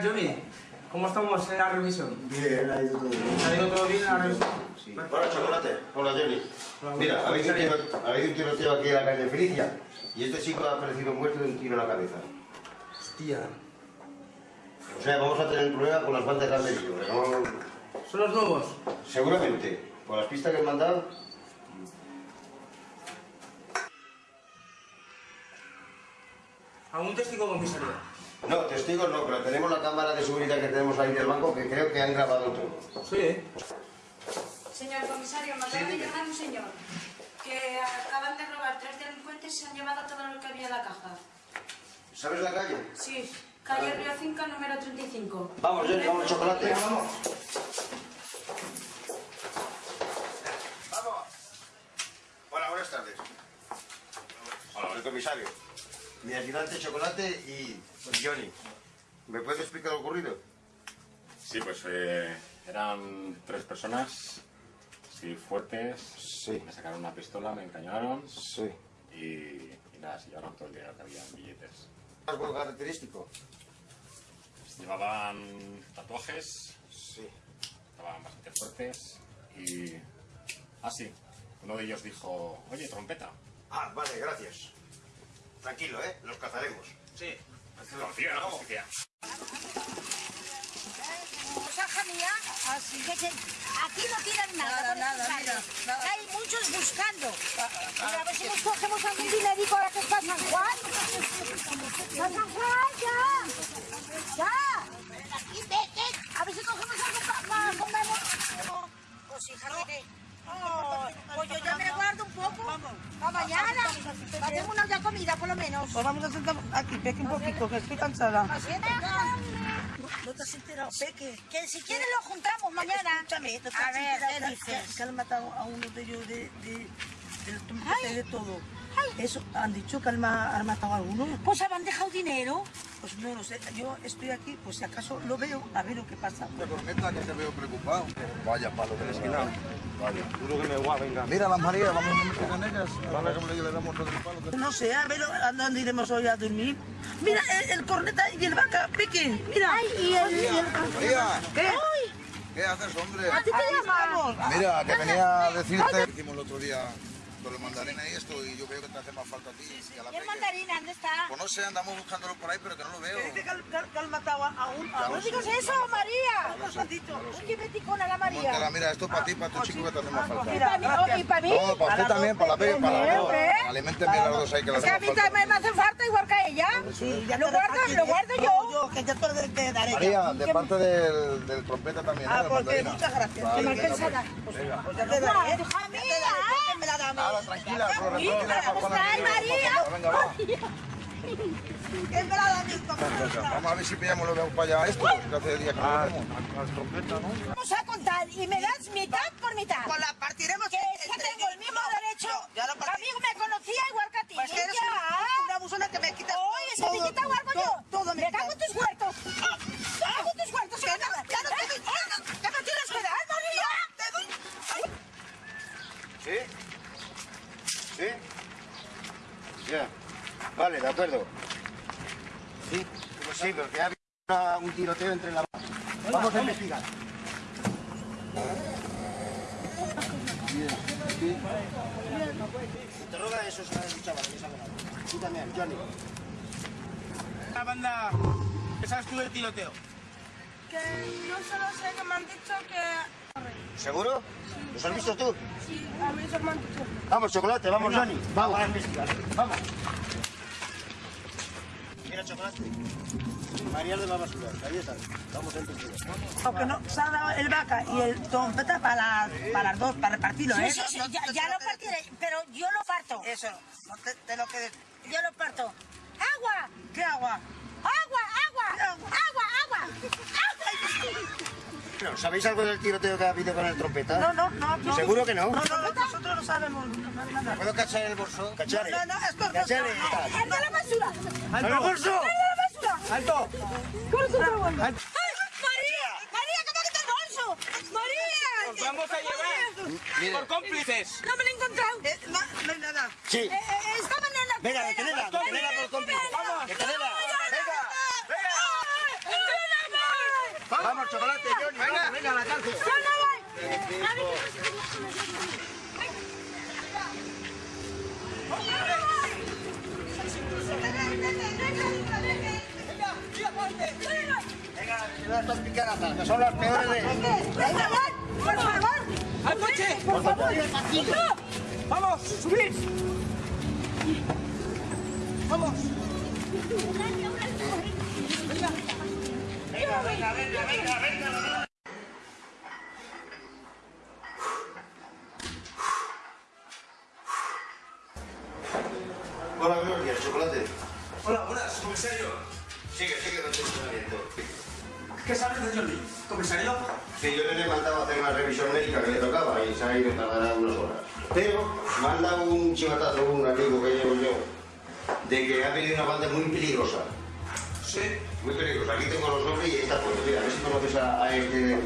Johnny, ¿cómo estamos en la revisión? Bien, ha ido todo bien. ¿Ha ido todo bien en la revisión? Sí. Hola, chocolate. Hola, Johnny. Mira, habéis un tiro- habéis un tiroteo aquí en la calle Felicia. Y este chico ha aparecido muerto de un tiro en la cabeza. Hostia. O sea, vamos a tener un problema con las bandas de Almería. ¿no? ¿Son los nuevos? Seguramente. Por las pistas que han mandado, ¿Algún testigo comisaría? No, testigos no, pero tenemos la cámara de seguridad que tenemos ahí del banco que creo que han grabado todo. Sí, ¿eh? Señor comisario, me acaba de llamar un señor que acaban de robar tres delincuentes y se han llevado todo lo que había en la caja. ¿Sabes la calle? Sí, calle Río 5, número 35. Vamos, Johnny, vamos, chocolate. Vamos. Hola, buenas tardes. Hola, el comisario. Mi ayudante Chocolate y Johnny. ¿Me puedes explicar lo ocurrido? Sí, pues eh, eran tres personas, sí, fuertes. Sí. Me sacaron una pistola, me encañonaron. Sí. Y, y nada, se llevaron todo el dinero que había en billetes. ¿Algo característico? Pues llevaban tatuajes. Sí. Estaban bastante fuertes. Y. Ah, sí. Uno de ellos dijo: Oye, trompeta. Ah, vale, gracias. Tranquilo, ¿eh? Los cazaremos. Sí. Confía en la justicia. Hija mía, así que se- aquí no tiran nada. Nada, nada, mira, nada. Hay muchos buscando. Mira, a ver si nos cogemos algún dinerico ahora que está San Juan. ¡Va San Juan, ya! ¡Ya! A ver si cogemos algo para comer. Pues hija, que... Oh, pues yo ya me guardo un poco para mañana. Hacemos una ya comida, por lo menos. Pues vamos a sentar aquí, Peque, un poquito, que estoy cansada. Es, ¿No te has enterado, Peque? Que si quieres lo juntamos mañana. Escúchame, ¿no te A has ver, enterado ¿qué que- han matado a uno de ellos de, de todo. Eso, han dicho que han, ma- han matado a alguno. Pues han dejado dinero. Pues no lo sé, yo estoy aquí, pues si acaso lo veo, a ver lo que pasa. Corneta, que te veo preocupado. Vaya palo de la esquina. Vaya. Duro que me guau, venga. Mira las Marías, vamos a meter con ellas. Vale, como le damos todo el palo. que- No sé, a ver a dónde iremos hoy a dormir. Mira, el, el corneta y el vaca, Peque, mira. y el... y el- María, ¿Qué? ¿qué haces, hombre? ¿A ti te llaman? Mira, que venía a decirte... Hicimos el otro día con los mandarines y esto, y yo veo que te hace más falta a ti y a la ¿Y el mandarín dónde está? Pues no sé, andamos buscándolo por ahí, pero que no lo veo. Que dice han, matado a, un... No digas eso, María. A la María. mira, esto es para ti, para tu chico que te hace más falta. Y para mí, y para mí. No, para usted también, para la Peque, para las dos. Alimenten bien las dos ahí, que las Es que a mí también me hace falta igual que a ella. Sí, ya Lo guardo, lo guardo yo. que yo te daré. María, de parte del, trompeta también. Ah, ¿eh? porque Mandarina. muchas gracias. Pues. la-. Pues ya te daré. Me la a mí. Nada, tranquila, con la Hija, tranquila, ¿cómo con la estás, tranquila, María? Venga, va. Me Vamos a ver si pillamos lo vemos para allá esto, que hace días que no lo vemos. ¿no? Vamos a contar y me das mitad por mitad. Pues la partiremos. Que es que tengo el mismo derecho. A mí me conocía igual que a ti. Pues que eres una, una abusona que me quita Oye, se te quita igual yo. Todo me Me cago en tus huertos. Me cago en tus huertos. Que no, ya no te doy nada. ¿Qué me tienes que dar, María? Te doy... ¿Sí? ¿Sí? Ya. Vale, de acuerdo. Sí, pues sí, porque ha habido una- un tiroteo entre la... Vamos a investigar. Interroga a esos chavales que. Tú también, Johnny. La banda, ¿qué sabes tú del tiroteo? Que no solo sé que me han dicho que... ¿Seguro? ¿Los has visto tú? Sí, a mí eso me han dicho. Vamos, chocolate, vamos, Johnny. Vamos a investigar. Vamos. Mira, chocolate. María de la basura. Ahí está. Vamos a investigar. Aunque no, se ha dado el vaca y el trompeta para, las- para las dos, para repartirlo, Sí, ¿eh? sí, sí, No- no- ya, no ya te lo partiré, pero yo lo parto. Eso, no te, te lo que decir. Yo lo parto. ¡Agua! ¿Qué agua? ¡Agua, agua! (laughs) ¡Agua, agua! Pero, ¿Sabéis algo del tiroteo que ha habido con el trompeta? No, no, no. no. ¿Seguro que no? No, no, no, nosotros no sabemos nada. ¿Puedo cachar el bolso? ¿Cachar? No, no, es ¿Cachar? no, no. tal. ¡El de la basura! ¡El bolso! ¡El de la basura! ¡Alto! ¿Cómo se está ¡Ay, María! ¡María, que me ha quitado el bolso! ¡María! ¡Os vamos a llevar! ¡Por cómplices! ¡No me lo he encontrado! Eh, no, no hay nada. Sí. Eh, eh, estaba en la Venga, detenela, detenela por cómplice. Vamos. Detenela. ¡Venga! Vamos, chocolate, Johnny. Venga, venga, a la cárcel. ¡Yo no voy! A ver, Venga, estas picarazas, que son las peores de... ¡Venga, por favor! ¡Al coche! ¡Por favor! ¡Vamos, subid! ¡Vamos! Venga, venga, venga, venga, venga. Hola, buenos días, chocolate. Hola, buenas, comisario. Sigue, sigue con tu entrenamiento. ¿Qué sabes de Johnny? ¿Comisario? Sí, yo le he mandado a hacer una revisión médica que le tocaba y se ha ido tardará unas horas. Pero me han dado un chivatazo un amigo que llevo yo de que ha venido una banda muy peligrosa. Sí. Muy peligrosa. Aquí tengo los nombres y ahí está puesto. Mira, a ver si conoces a, a este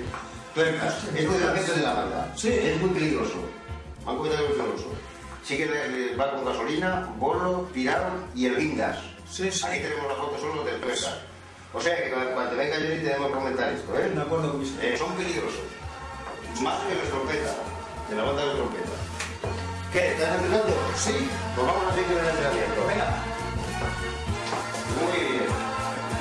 tuercas. Es el jefe de la banda. Sí. Es muy peligroso. Comentado que es peligroso. Sí que le, va con gasolina, bolo, tirado y el guindas. Sí, sí. Aquí tenemos la foto solo del tuercas. O sea que cuando venga Johnny tenemos que comentar esto, ¿eh? De acuerdo, comisario. Eh, son peligrosos. Más que los trompeta, de la banda de trompeta. ¿Qué? ¿Estás empezando? Sí. Pues vamos a seguir el entrenamiento. Venga. Muy bien.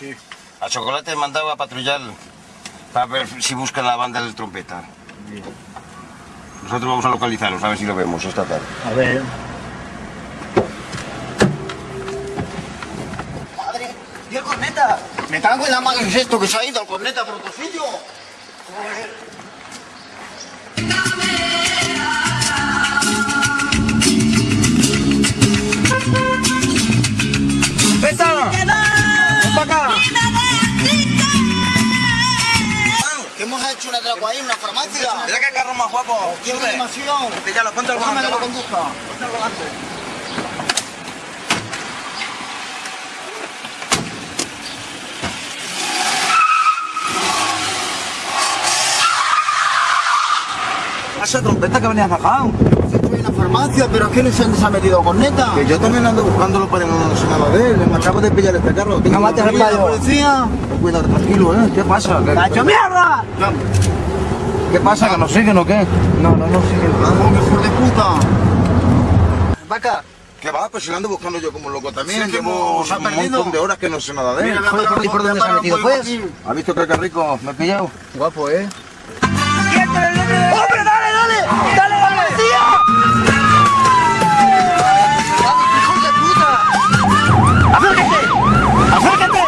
Sí. A Chocolate he mandado a patrullar para ver si buscan la banda del trompeta. Nosotros vamos a localizarlos, a ver si lo vemos esta tarde. A ver. ¡Madre! ¡Y el corneta! Me cago en la madre, ¿qué es esto? Que se ha ido el corneta por otro sitio. ¿Qué hemos hecho un atraco ahí en una farmacia? Mira qué carro más guapo. ¡Qué Sube. animación! Píllalo, ponte el Déjame volante. que lo conduzca. Ponte el volante. Esa trompeta que venías sacado. En la farmacia, pero es que no se ha metido corneta. Que yo también ando buscándolo para no sé nada de él. Me acabo de pillar este carro. Tengo No mates al una payo. policía. Cuidado, tranquilo, ¿eh? ¿Qué pasa? ¿Qué, ¡Cacho mierda! ¿Qué pasa? ¿Que nos siguen o qué? No, no, no sigue. Vamos, que hijo de puta. Vaca. ¿Qué va? Pues si lo ando buscando yo como loco también. Sí, que Llevo ha un perdido. montón de horas que no sé nada de él. Mira, Joder, ¿y por dónde se ha metido, pues? ¿Has visto qué rico? ¿Me he pillado? Guapo, ¿eh? ¡Hombre, dale, dale! ¡Dale, dale! ¡Hijos de puta! ¡Acércate! ¡Acércate!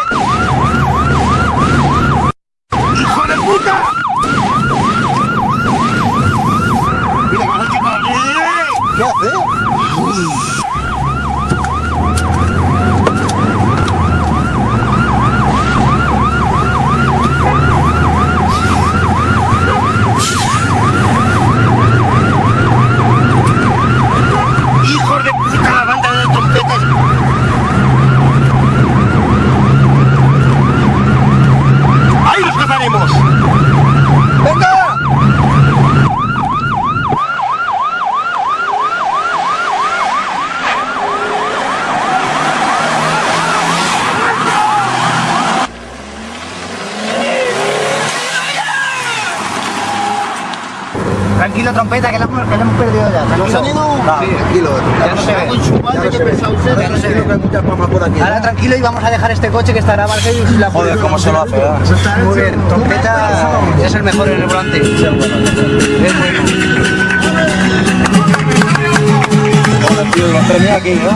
¡Hijo de puta! ¿Qué hace? ¡Hijos de puta la banda de trompetas! ¡Ahí los cazaremos! ¡Venga! Tranquilo, trompeta, que la hemos, que la hemos perdido ya. ¿No se han ido? No, tranquilo. Ya no se ve. Con su madre, ¿qué pensaba usted? Que por aquí. Ahora tranquilo y vamos a dejar este coche que estará Marcelo y la Joder, cómo se lo hace, ¿eh? Muy bien, trompeta es el mejor en el volante. Es bueno. Joder, tío, lo tenía aquí, ¿no?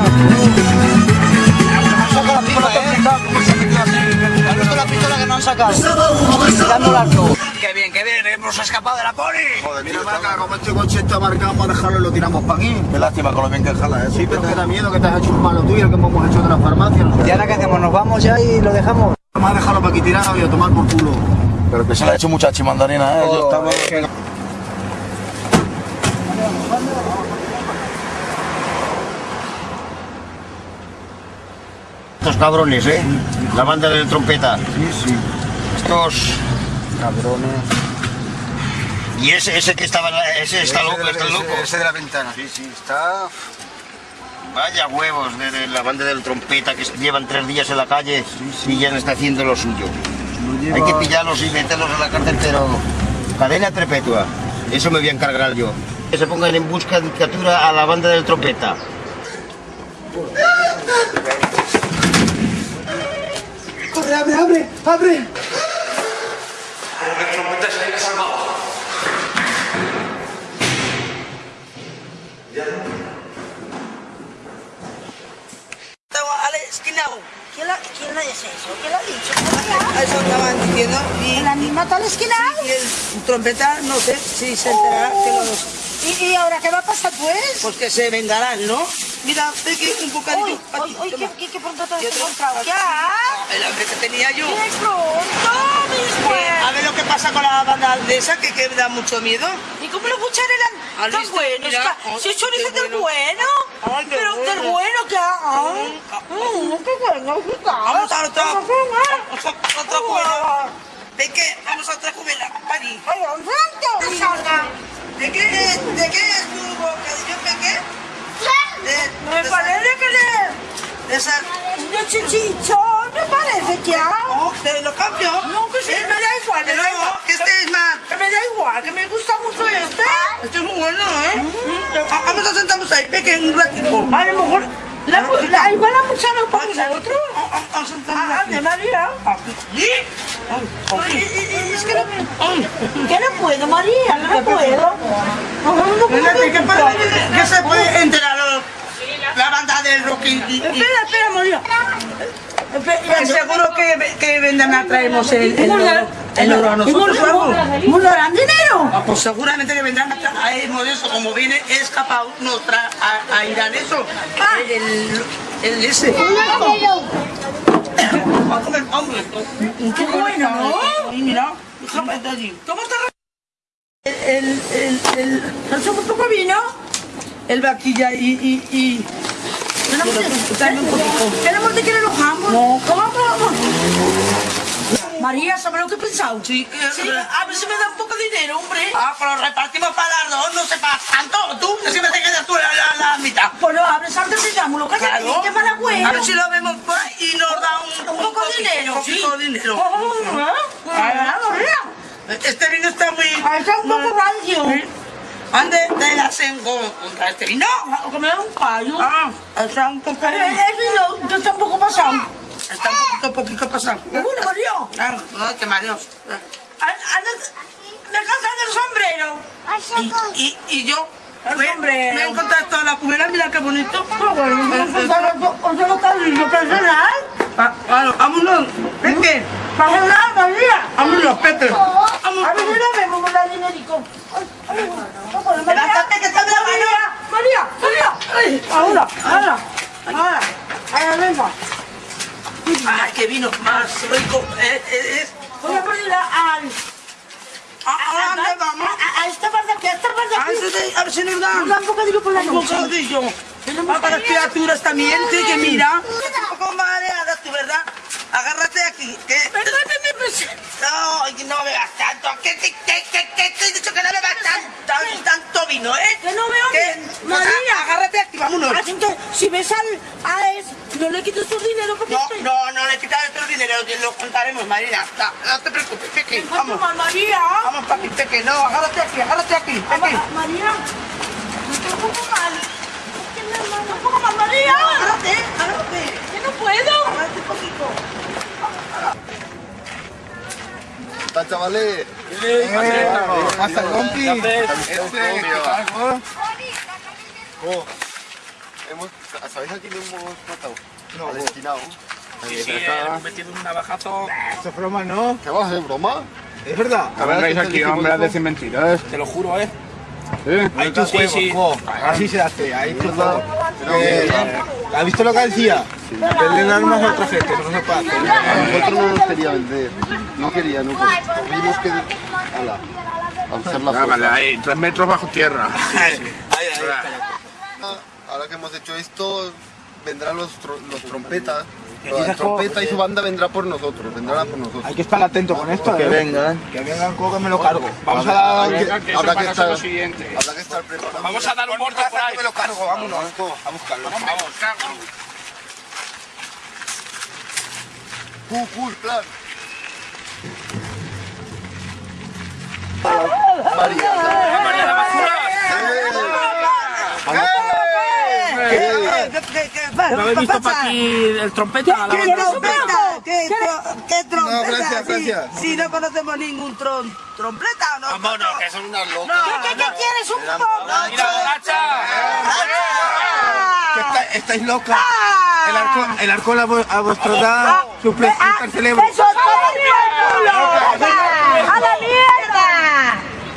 Saca la pistola, ¿eh? ¿Cómo se ha metido así? ¿Has visto la pistola que no han sacado? Tirando el arco. Bien, hemos escapado de la poli. Joder, tío, Mira, está- Maca, como este coche está marcado, vamos a dejarlo y lo tiramos para aquí. Qué lástima con lo bien que jala, ¿eh? Sí, pero que da miedo que te has hecho un palo tuyo que hemos hecho de la farmacia. ¿Y ahora qué hacemos? ¿Nos vamos ya y lo dejamos? Vamos a dejarlo para aquí tirado y a tomar por culo. Pero que se le ha hecho mucha chimandarina, ¿eh? Yo estaba... Estos cabrones, ¿eh? La banda de trompeta. Sí, sí. Estos... Cabrones. Y ese, ese que estaba... en la- Ese está loco, está loco. Ese de la ventana. Sí, sí, está... Vaya huevos de, de la banda del trompeta que llevan tres días en la calle y ya no está haciendo lo suyo. Hay que pillarlos y meterlos en la cárcel, pero cadena perpetua. Eso me voy a encargar yo. Que se pongan en busca de captura a la banda del trompeta. ¡Corre, abre, abre! ¡Abre! Al esquinado. ¿Quién, la- quién eso? ¿Quién lo ha dicho? Eso estaban diciendo. Y, ¿El animal esquinado? y el trompeta, no sé si se enterará que los... ¿Y, ¿Y ahora qué va a pasar pues? Pues que se vengarán, ¿no? Mira, ve que un bocadillo. Uy, uy, qué, qué, qué pronto te has encontrado. ¿Ya? El hambre que tenía yo. ¡Qué pronto, mis Que, a ver lo que pasa con la banda de esa, que, que da mucho miedo. ¿Y cómo eran ¿Has tan visto? buenos? Mira, ay, Si chorizo qué del bueno. bueno. Ay, qué Pero del bueno. bueno que hay. Mm, qué bueno, qué a Vamos a otra cubela. ¿De qué? Vamos a otra cubela. Pari. ¡Ay! Salga. ¿De qué, de qué es tu bocadillo? ¿De qué? De, Me de parece que de... De esa... De chichichón, me parece que hay. Oh, ¿Te lo cambio? No, que sí, ¿Eh? me da igual, me da igual. que este es más... Que me da igual, que me gusta mucho este. Este es muy bueno, ¿eh? Ah, Vamos a sentarnos ahí, peque, un ratito. A lo mejor... La, la, igual la muchacha para nosotros. Vamos a sentarnos Ah, de María. Que no, que no puedo, María, no puedo. No, no puedo. Que se puede enterar los- la banda del rock y... y- y- Espera, espera, María. Que seguro que, que vendrán a traernos el, el, oro, el oro a nosotros o algo. ¿Nos darán dinero? Ah, Pues seguramente que vendrán a traernos eso, como viene escapado nos tra a, a Irán eso. El, el, el ese. Va a comer hambre. Qué bueno, ¿no? Y mira, déjame de allí. ¿Cómo está? El, el, el, el, ¿No un poco vino? El vaquilla y, y, y Dame un poquito. Tenemos de que le alojamos. No. ¿Cómo vamos? María, ¿sabes lo que he pensado? Sí, Sí, a ver si me da un poco de dinero, hombre. Ah, pues lo repartimos para las dos, no sepas tanto. Tú, que siempre te quedas tú la, la, la mitad. Pues lo abres antes de llamarlo, cállate, Claro. qué mala A ver si lo vemos por ahí y nos da un, Un poco de dinero, Un poquito de dinero. Ah, María. Este vino está muy... Ah, está un poco rancio. ¿Dónde te la contra este vino? Que me da un callo. Ah, está un poco... El vino ya está un poco pasado. Está un poquito, poquito pasado. Seguro, María. Claro, no te mareos. Descansa del sombrero. Y, y, y yo... El me, me he encontrado toda la cubera, mira qué bonito. Ah, ¿os lo está lindo personal? Vámonos. Peque, ¿Pasa nada, María? vámonos, Peque. A si lo vemos con la dinerico. María. Levántate, que está María, María, Ahora, ahora, ahora. Ahora, venga. Ay, qué vino más rico. Eh, eh, es... Voy a pedir al... ¿A dónde vamos? A, a esta parte aquí, a esta parte A aquí. ver si- a ver si nos para las criaturas también, sí, que mira. Un poco mareada tú, ¿verdad? Agárrate aquí. Que... No, no bebas tanto. Que te, que, que, que te he dicho que no bebas tanto, tanto vino, ¿eh? Que no veo Que- bien. María. agárrate aquí, vámonos. Así que si ves al, a es, no le quites tu dinero porque No, no, no le todo el dinero, que lo contaremos, Marina. No, te preocupes, Peque, Vamos, María. Vamos, papi, Peque, no, agárrate aquí, agárrate aquí, Peque. Ma- María, me estoy un poco mal. Es que me me- un poco mal, María. Agárrate, agárrate. Que no puedo. Agárrate un poquito. ¿Está, chavales? Hasta compi. Hemos, ¿Sabéis a quién hemos matado? No, al destinado. Sí, sí, hemos metido un navajazo. Esto es broma, ¿no? ¿Qué vas a hacer, broma? Es verdad. A ver, vengáis ¿qué aquí, hombre, a eso? decir mentiras. Te lo juro, ¿eh? ¿Eh? Ahí tú Sí, sí. jo. Así se hace, ahí tú Eh, ¿Has visto lo que decía? Venden armas a otra gente, eso no se puede hacer. A nosotros no nos quería vender. No quería, no quería. Tuvimos que... Ala, a hacer la Ah, vale, fuerza. ahí, tres metros bajo tierra. (laughs) Ahora que hemos hecho esto, vendrán los trompetas. La trompeta y su banda vendrá por nosotros, vendrán a por nosotros. Hay que estar atento con esto, Que ¿eh? vengan. Que vengan, cojo que me lo cargo. Vamos a Habrá dar... que- habrá que estar, lo siguiente. habrá que estar preparados. Vamos a dar un muerto por ahí. me lo cargo, vámonos. A buscarlo. Vamos, cago. Cool, cool, plan. María la basura. ¿Qué, qué, qué, qué, ¿No habéis visto para aquí el trompeta? La ¿Qué trompeta? ¿Qué, tro- qué trompeta? No, gracias, Sí, gracias. Si no conocemos ningún tron, trompeta, ¿o no? Vámonos, que son unas locas. ¿Qué, qué, qué quieres? Un poco. Mira, borracha. Estáis locas. El arco, el arco a, vu- a vuestro da suple- super cerebro. ¡Eso es todo el culo! ¡A la mierda!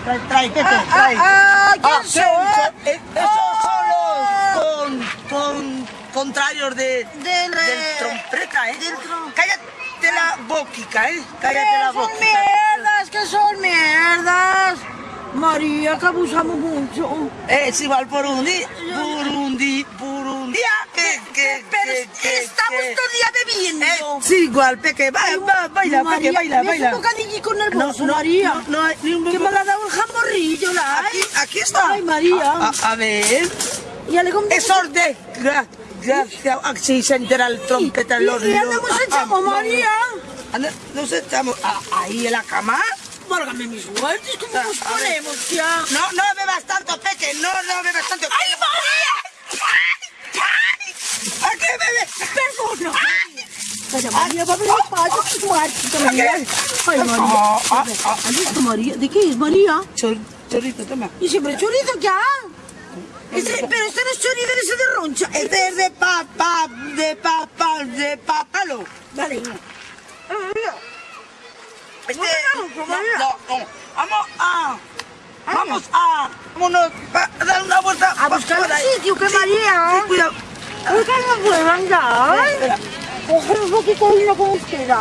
Trae, trae, trae. ¡Ah, quién Ah, soy? que- eh, Esos son los con, con, contrarios de, Del- del trompeta, ¿eh? Cállate la boquica, ¿eh? Cállate la ¡Que son mierdas! ¡Que son mierdas! María, que abusamos mucho. Es igual Burundi, Burundi, Burundía, que, que, Pero que, que, estamos todo el día bebiendo. Es igual, Peque, baila, ba- baila, Peque, María, baila, baila. No, no, María. no, no hay ni un- Que me la ha dado el jamborrillo, la Aquí, aquí está. Ay, María. A, a- a ver. Compré. Es orden. Gra- Gracias. Entera el trompeta en los ¿Y dónde nos echamos, ah, María? Nos echamos ah, ahí en la cama. Válgame mis muertos, ¿cómo nos ponemos ya? No, no bebas tanto, Peque. No, no bebas tanto. ¡Ay, María! ¿A qué bebes? Perdona. Pero María va a venir payo que muerto, María. Ay, María. ¿Has visto, María? ¿De qué es, María? Chor- Chorrito, toma. ¿Y siempre chorizo ya? Ese- pero este no es chorizo ese de roncha. Este es de papa, de papa, de papalo. Vale. Este, no, no, no. Vamos a, vamos a, vámonos a dar una vuelta. A buscar por un ahí. sitio, que Sí, María. sí, cuidado. Uy, que no puedo andar. Espera. Coger un poquito de vino como espera.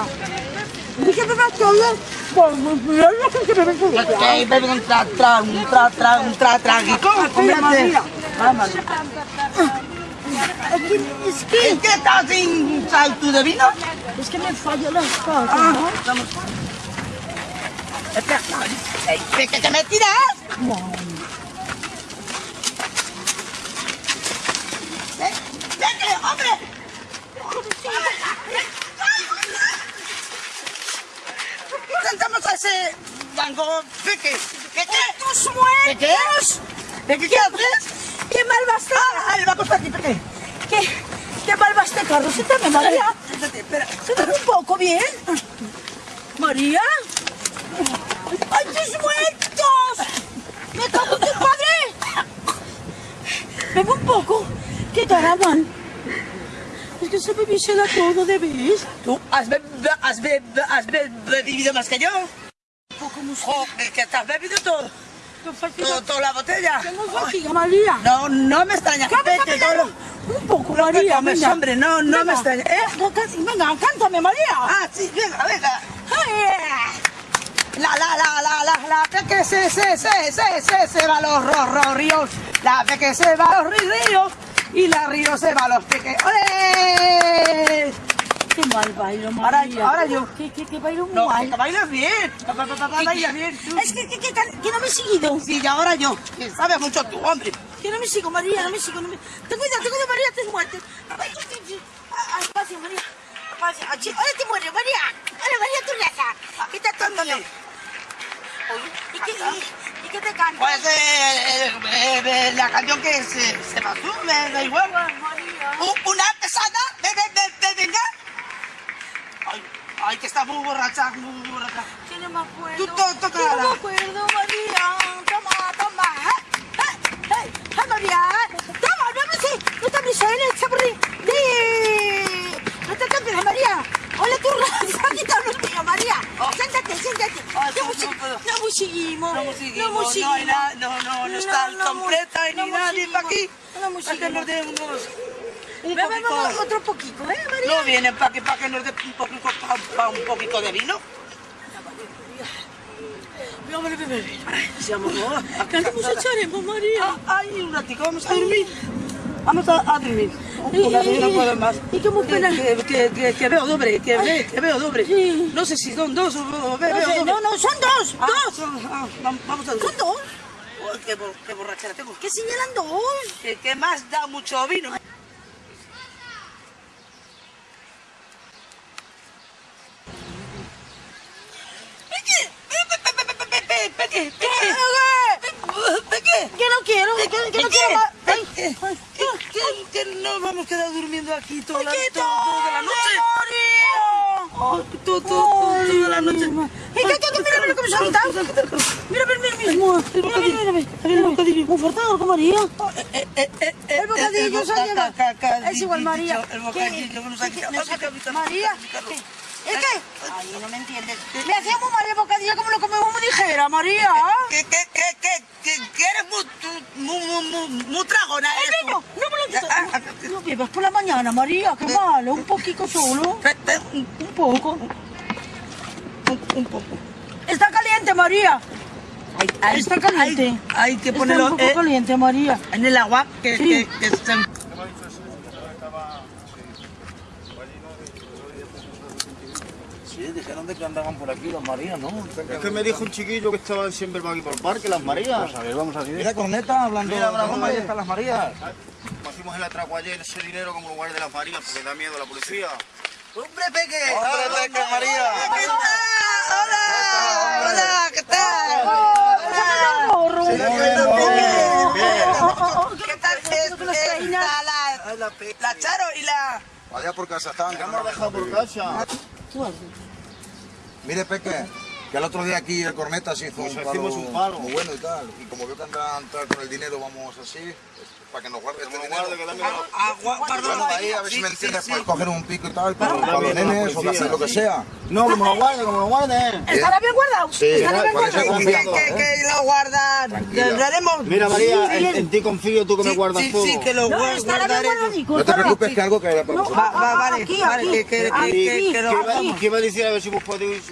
Dice que me todo. Pues, mira lo que se me ve todo. Que bebe un tra, tra, un tra, tra, un tra, tragico. Espera, María. Vamos. Es que, ¿Qué estás sin salto de vino? es que me falló las cosas, Ah, ¿no? vamos. Espera, Ey, ¿qué, qué, qué me tiras? Ven, vete, hombre. Sentamos a ese. Peque, ¿qué qué? ¡Tus ¿Qué qué? muertos! ¿Peque qué haces? ¡Qué mal va este! Ah, banco está aquí. ¿Qué, qué mal va este carro? Siéntame, María. Siéntate, espera. Un poco, ¿bien? María. ¡Ay, tus muertos! ¡Me cago en tu padre! Bebe un poco. ¿Qué caravan? Es que se me visela todo, ¿de ves? ¿Tú has, be- has, be- has be- bebido más que yo? Poco música. Joder, que te has bebido todo. Toda la botella. Tengo fatiga, María. No, no me extraña. Todo Un poco, que María. comes, venga. hombre, no, no me extraña. ¿Eh? No, Venga, cántame, María. Ah, sí, venga, venga. Ay, La, la, la, la, la, la, peque se, se, se, se, se, se va los ro, ro, ríos. La peque se va los ríos. Y la río se va los peques. ¡Ole! Qué mal bailo, Ahora, María. ahora yo. ¿Qué, qué, qué bailo muy No, mal? que bailas bien. Bailas bien. tú. Es que, que, que, que no me he seguido. Sí, y ahora yo. Que sabes mucho tú, hombre. Que no me sigo, María, no me sigo. No me... Ten cuidado, ten cuidado, María, te muertes. Ay, que- que- ah, ah, Espacio, María. Espacio. Ah, Ahora te mueres, María. Ahora, María, tu raza. ¿Qué te tonto? ¿Y qué, y, y qué te canto? Pues eh, eh, eh, la canción que se, se pasó, me da igual. U- Una pesada, ve, ve, ve, ve, venga. Ay, ay, que está muy borracha, muy borracha. Que no me acuerdo. Tú to- toca Que no me acuerdo, María. Toma, toma. ¡Eh! ¡Eh! ¡Eh! ¡Eh, María! ¡Toma, no me sé! ¡No te abrís en el chaburri! ¡Sí! ¡No te cambies, María! ¡Hola, tu (laughs) raza! ¡Quita los míos, María! ¡Siéntate, siéntate! Ay, ¡No no, no no! No ¡No no no, no, no está completa ni nadie para aquí. No Un Bebemos poquito... otro poquito, ¿eh, María? No vienen para que, para que nos dé un poquito, pa- pa un poquito de vino. Vamos a beber. Sí, amor. ¿Qué nos echaremos, María? Ah, Ay, un ratico, vamos a dormir. Vamos a, a dormir. Una vez no puedo más. ¿Y cómo que, pena? que, que, que, que veo doble, que, ve, que veo doble. Sí. No sé si son dos o, ve- No, veo sé, doble. no, no, son dos, Ah, dos. son- ah, vam- vamos a dormir. ¿Son dos? Qué, bo- qué borrachera tengo. ¿Qué señalan dos? Que, que más da mucho vino. Peque, Peque, Peque, Peque, Peque. Que no quiero, que, que no quiero más. Ay, Peque, ay, que, que, que no vamos a quedar durmiendo aquí toda la, Peque, toda, toda la noche. Oh, to- to- toda la noche. ¿Y qué, qué, qué? Mira, mira cómo se ha quitado. Mira, mira, mira, mismo. Mira, mira, mira, mira. El bocadillo. Muy fuerte, ¿no, María? El bocadillo ca- Es igual, María. El bocadillo que nos ha ¿Qué- quitado. María, ¿qué? ¿Es qué? Ay, no me entiendes. Me hacía muy mal el bocadillo como lo comemos muy ligera, María. Que, que, que, que, que, que eres muy, muy, muy, muy, muy tragona. El vino, bebas por la mañana, María, qué malo. Un poquito solo. Te- te- Un Un poco. un- un poco. Está caliente, María. Hay, hay- Está caliente. Hay, hay que Está ponerlo un poco eh, caliente, María. en el agua. Que, Sí. que, que se- Que andaban por aquí los Marías, ¿no? Es que me dijo un chiquillo que estaban siempre por aquí por el parque, las Marías. Vamos a ver, vamos a ver. Mira, corneta, hablando Mira, de bravo, broma, ahí están las Marías. Cogimos el atraco ayer ese dinero como lugar de las Marías porque da miedo a la policía. ¡Hombre, Peque! ¡Hombre, Peque, María! ¿Qué tal? ¡Hola! ¡Hola! ¿Qué tal? Ahorro. ¿Qué tal? Las eh, la, la Charo y la... Allá por casa estaban. Ya hemos dejado por casa. Mire, Peque, Que el otro día aquí el Corneta se hizo un, palo un palo. muy bueno y tal. Y como veo que anda a entrar con el dinero, vamos así, para que nos guarde este dinero. Ah, gua- guárdalo Guárdalo ahí, a ver si me entiendes, para coger un pico y tal, para, los nenes o hacer lo que sea. No, como lo guarde, como lo guarde. ¿Estará bien guardado? Sí, ¿Estará bien guardado? Que, confío. que, que lo guardan. Le haremos. Mira, María, Sí, en, en ti confío, tú que me sí, guardas sí, todo. sí, que lo guardaré. No te preocupes que algo caerá para vosotros. Va, va, vale, Aquí, vale, aquí, que, que, aquí, que, que, que lo ¿Qué a decir? A ver si vos podéis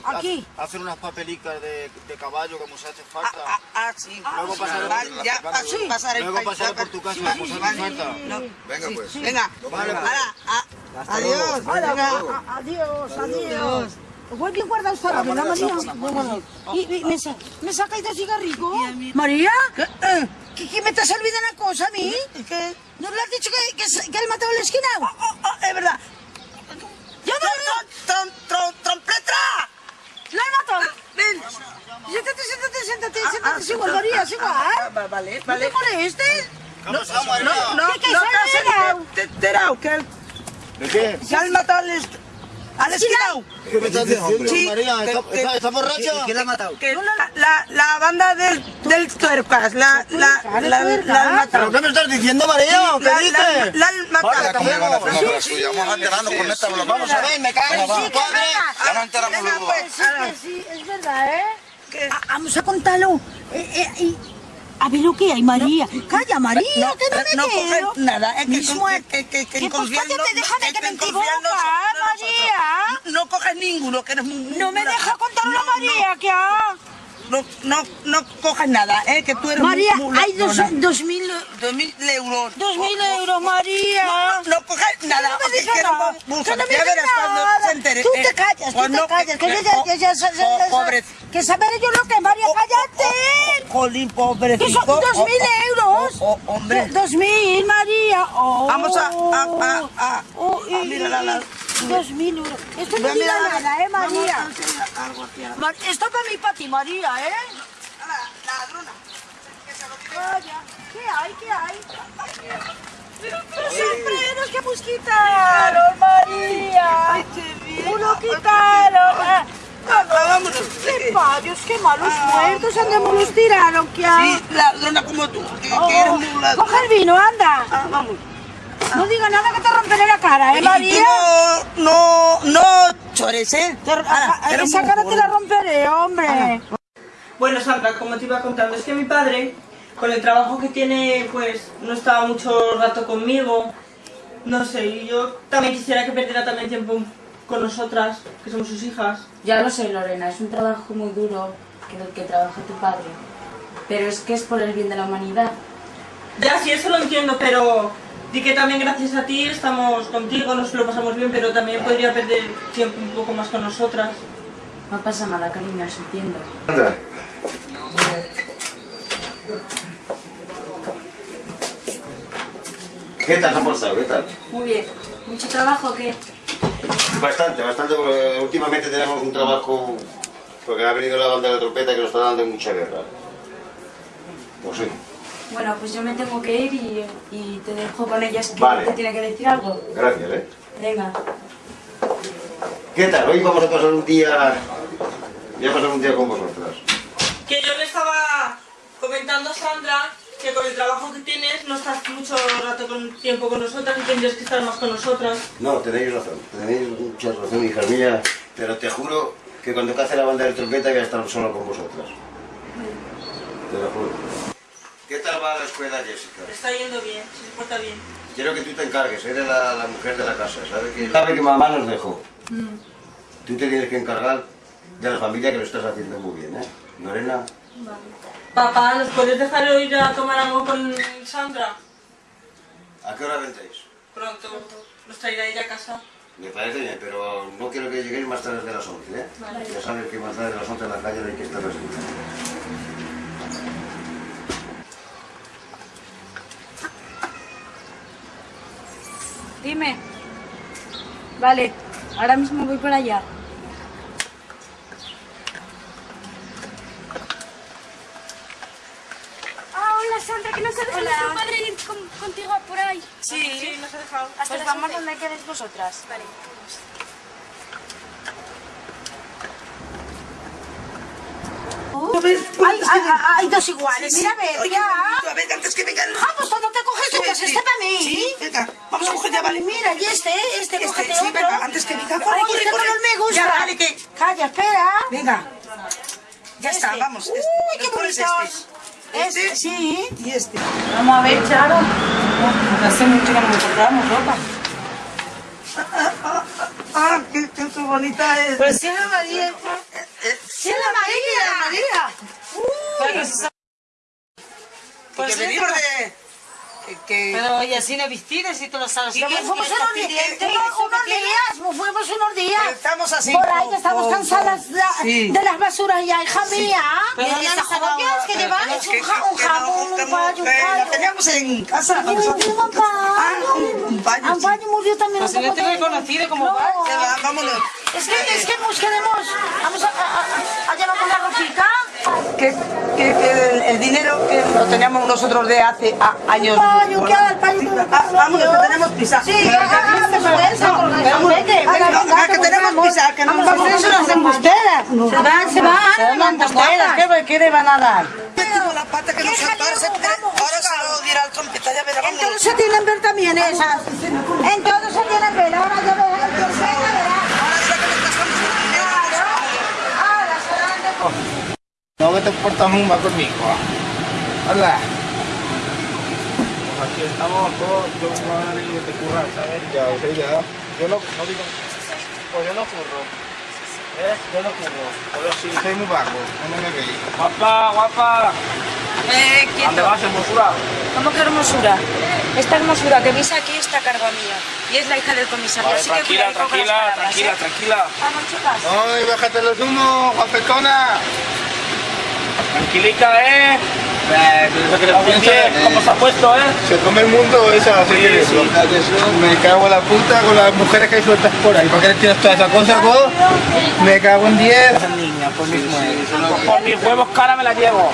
hacer unas papelicas de, de caballo que nos hace falta. Ah, ah, sí. Luego pasaré por tu casa, Pues vale. falta. No, Venga, pues. Venga, Vale, pues. adiós. Hola, adiós, adiós. Muy bien guardado está, ¿verdad, María? Y, y me, sa- me sacáis dos cigarricos. María, Eh, ¿qué, qué me te has olvidado una cosa a mí? ¿Qué? ¿No le has dicho que, que, que él mató a la esquina? Oh, oh, es verdad. ¡Yo no Trom, trom, trom, ¡Trompeta! ¡La he matado! Ven. Siéntate, siéntate, siéntate, Ah, siéntate, ah, es igual, María, es ah, igual. ah, va- Vale, ¿No vale. te molestes? No, no, no, ¿Qué, qué, no, se ha te has enterado? que el- ¿De qué? que han matado al. ¿Qué me estás diciendo, Sí, María? que- ¿Está, que- está, está borracha? la ha matado? Que la, la, la banda del, del tuercas, la, la, la, la, la han matado. ¿Pero qué me estás diciendo, María? La- ¿Qué la- dices? La han matado. Vaya, ¿cómo van a hacer una obra suya? Vamos a quedarnos con esta, Vamos a ver, me cago en su va. padre. Ya nos enteramos Venga, luego. pues, Sí, es verdad, ¿eh? Que- Ah, Vamos a contarlo. Eh, eh, a ver lo que hay, María. Calla, María, No, que no me no quiero. nada, es que, Mismo que, que, que, que pues cállate, no- déjame que me nosotros- María. No, no coges ninguno, que eres muy... No me deja contarlo, No, María, que ha... No, no, no coges nada, ¿eh? Que tú eres María, muy... muy hay dos, dos mil... Dos mil euros. Dos mil euros, María. No, no coges nada. no me digas nada. bu- Que buscar. no me Ya verás cuando se entere. Tú eh, te callas, tú te callas. Que eh, yo ya, oh, ya, oh, pobre- Que saberé yo lo que, María, cállate. Jolín, pobrecito. Que son dos Oh, mil oh, euros. oh, oh, hombre. Do- Dos mil, María. Oh. Vamos a- a- a- a- Dos mil euros. Esto no a diga mirar a- nada, ¿eh, María? Esto para mí, para ti, María, ¿eh? la- la ladrona. Vaya. ¿Qué hay? ¿Qué hay? Pero siempre nos que quitaron, María. Ay, qué. Uno quitaron. Ah, Ah, vámonos. Qué parios, qué malos muertos, andemos los tiraron, ¿qué hay? Sí, ladrona como tú, que, Oh, que eres muy ladrona. coge el vino, anda. Ah, vamos. No diga nada que te romperé la cara, ¿eh, María? no, no, no chores, ¿eh? Te- Ahora, a- a- eres esa cara te la romperé, hombre. Bueno, Sandra, como te iba contando, es que mi padre, con el trabajo que tiene, pues no estaba mucho rato conmigo. No sé, y yo también quisiera que perdiera también tiempo con nosotras, que somos sus hijas. Ya lo sé, Lorena, es un trabajo muy duro que el que trabaja tu padre. Pero es que es por el bien de la humanidad. Ya, sí, eso lo entiendo, pero di que también gracias a ti estamos contigo, nos lo pasamos bien, pero también podría perder tiempo un poco más con nosotras. No pasa nada, cariño, os entiendo. Anda. ¿Qué tal se ha portado? ¿Qué tal? Muy bien. ¿Mucho trabajo o qué? Bastante, bastante, porque últimamente tenemos un trabajo, porque ha venido la banda de trompeta que nos está dando mucha guerra. Pues sí. Bueno, pues yo me tengo que ir y, y te dejo con ellas que Vale. te tiene que decir algo. Gracias, ¿eh? Venga. ¿Qué tal? Hoy vamos a pasar un día... Voy a pasar un día con vosotras. Que yo le estaba comentando a Sandra que con el trabajo que tienes no estás mucho rato con tiempo con nosotras y tendrías que estar más con nosotras. No, tenéis razón, tenéis mucha razón, hija mía, pero te juro que cuando cace la banda de trompeta voy a estar solo con vosotras. Te lo juro. ¿Qué tal va la escuela, Jessica? Está yendo bien, se porta bien. Quiero que tú te encargues, eres la, la mujer de la casa, ¿sabes? Que sabe que mamá nos dejó. Tú te tienes que encargar de la familia que lo estás haciendo muy bien, ¿eh? Lorena, Papá, ¿nos puedes dejar ir a tomar algo con Sandra? ¿a qué hora vendréis? Pronto. Nos traerá ella a casa. Me parece bien, pero no quiero que lleguéis más tarde de las 11, ¿eh? Vale. Ya sabes que más tarde de las 11 en la calle no hay que estar así. Dime. Vale, ahora mismo voy por allá. Ah, hola Sandra, que no se deja Hola. nuestro padre ir con- contigo por ahí. Sí, Sí, nos ha dejado. Pues las vamos 11. donde queréis vosotras. Vale. Hay, hay, hay dos iguales, mira, a ver, ya. A ver, antes que vengan. Vamos, no te coges tú, que es este para mí. Sí, venga, vamos a coger ya, vale. Mira, y este, este, Este, cógete sí, otro. venga, antes que venga, corre, Ay, corre, este color me gusta. Ya, vale, que- Calla, espera. Venga. Ya está, Este. vamos. Este. Uy, qué bonitos. Este. Este, sí. Y este. Vamos a ver, Charo. Hace mucho que no compramos ropa. (laughs) Ah, qué, qué, qué bonita es. Pues sí, la María. Sí, la María. María. Pues, Pues sí, venimos de... que- Pero y así no vestidas y tú lo sabes. Y que fuimos unos días, unos, fuimos unos días. Estamos así Por ahí que estamos cansadas de, Sí. de las basuras ya, hija Sí. mía. Pero Y esas dado- que que- un, ja- un jamón, un payo, un La payo. teníamos en casa. Y un un payo. un payo, Un payo murió también. Pues yo te he reconocido como No. vámonos. Es que, es que nos queremos, vamos a, a, a- a llevarnos la. Que, que, que el, el dinero que lo teníamos nosotros de hace a- años. Payo, ¿qué haga el? Ah, Vámonos, que tenemos prisa. Sí, fuerza, vamos, venga, que tenemos vamos. prisa, que no Vamos, vamos, vamos. las embusteras. Se van, se van, las embusteras. ¿Qué, ¿Qué le van a dar? Tengo la pata que nos saltar, se ahora se lo dirá al trompeta, ya verá. En todo se tienen ver también esas. En todo se tienen ver. Ahora ya verás. el trompeta, verás. Claro. Ahora serán de... No que te portas muy mal conmigo. Hola. Pues aquí estamos todos, yo madre y te curras, ¿sabes? Ya, o sea, ya. Yo no, no digo. Pues yo no curro. ¿Eh? Yo no curro. Pero sí, soy muy vago. No me veis. Guapa, guapa. Eh, ¿Dónde vas, hermosura? ¿Cómo que hermosura? Esta hermosura que veis aquí está a cargo mía. Y es la hija del comisario. Vale, así que tranquila, las tranquila, palabras, tranquila, ¿eh? tranquila. Vamos, chicas. Ay, bájate los humos, guapetona. Tranquilica, ¿eh? Eh, ¿Cómo se ha puesto, eh? Se come el mundo esa, así que Me cago en la puta con las mujeres que hay sueltas por ahí. ¿Para qué le tienes toda esa cosa, vos? Me cago en 10. niña, por mis huevos. Por mis huevos cara me la llevo.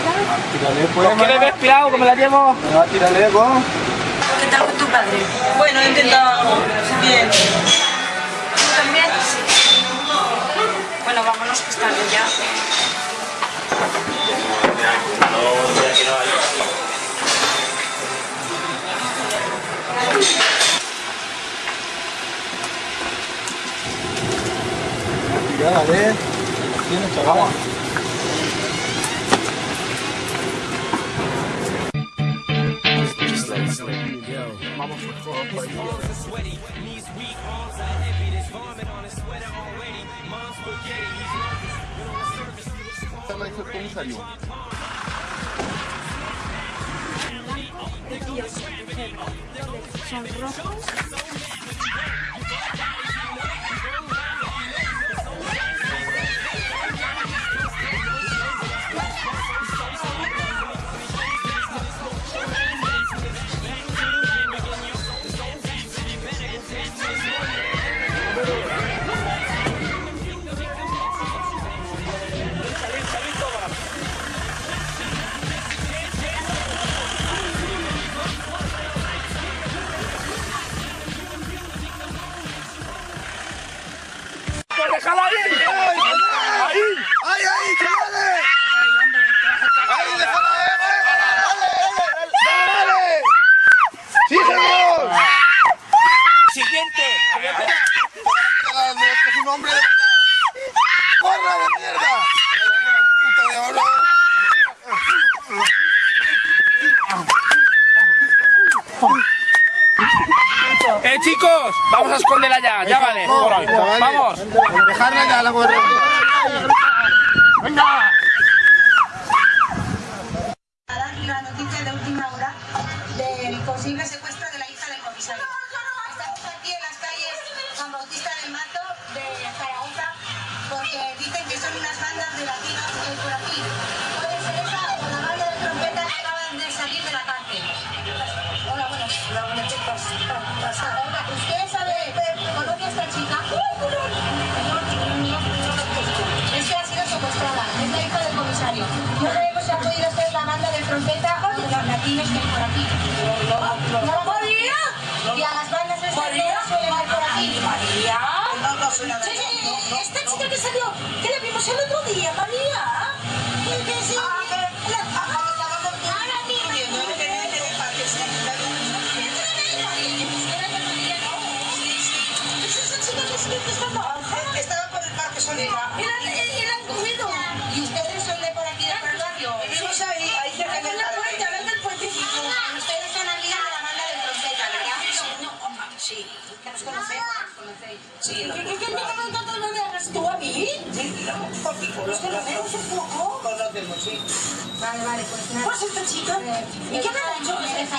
¿Por qué le ves pirado que me la llevo? Me va a tirarle. ¿Qué tal con tu padre? Bueno, he intentado bien. ¿Tú también? Sí. Bueno, vámonos que es tarde ya. Dale, tiene chaval. Mama for club, like, sweaty, knees weak, arms are heavy, this vomit. La hizo el comisario. Son rojos.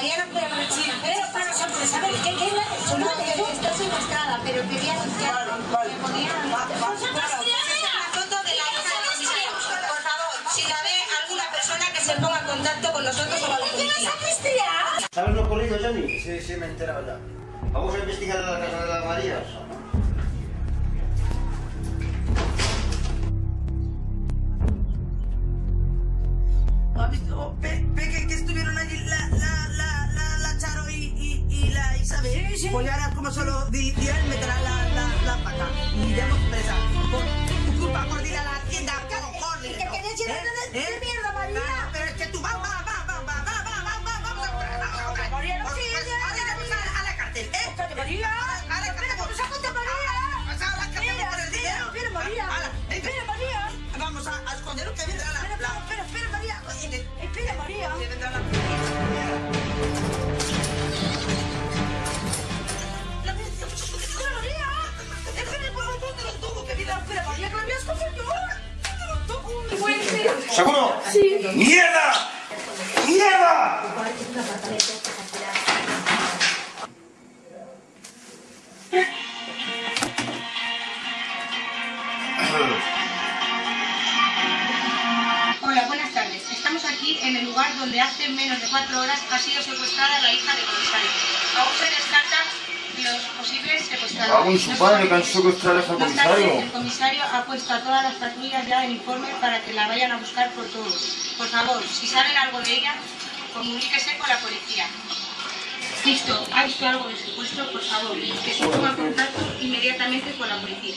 Sí, pero para sorpresa, a ver, ¿qué, qué ha hecho? No, que estoy secuestrada, pero quería anunciarlo. Me podían ¿Vosotros La foto de la hija. Por favor, si la ve alguna persona que se ponga en contacto con nosotros o con la policía. ¿Sabes lo ocurrido, Johnny? Sí, sí, me he enterado ya. Vamos a investigar la casa de las Marías. ¿Has visto? Ve, ve que, que estuvieron allí la, la, la, la, la y, la Isabel. Sí, sí. Pues ahora, como solo di, di él, meterá la, la, la pata. Y iremos presa. Por tu culpa, por ir a la tienda, cojones. ¿Y qué ¿Eh? de- ¿Eh? de mierda, María? Pero es que tú, va, va, va, va, va, va, va, va, va, vamos a comprar, vamos a comprar. María, no Pues, sigas. pues, ahora iremos a, la cárcel, ¿eh? Cállate, María. A la cárcel. María. Vas a la cárcel Espera, por el dinero. espera, María. Espera. Vamos a, esconder que vendrá la... Espera, la- espera, espera, María. Espera, María. que vendrá la... ¿Seguro? Sí. ¡Mierda! ¡Mierda! Hola, buenas tardes. Estamos aquí en el lugar donde hace menos de cuatro horas ha sido secuestrada la hija del comisario. Aún se descartan los posibles secuestradores. Cago en su padre, que han secuestrado a ese No obstante, comisario. el comisario ha puesto a todas las patrullas ya en informe para que la vayan a buscar por todos. Por favor, si saben algo de ella, comuníquese con la policía. Listo, ha visto algo de secuestro, por favor, que se ponga en contacto inmediatamente con la policía.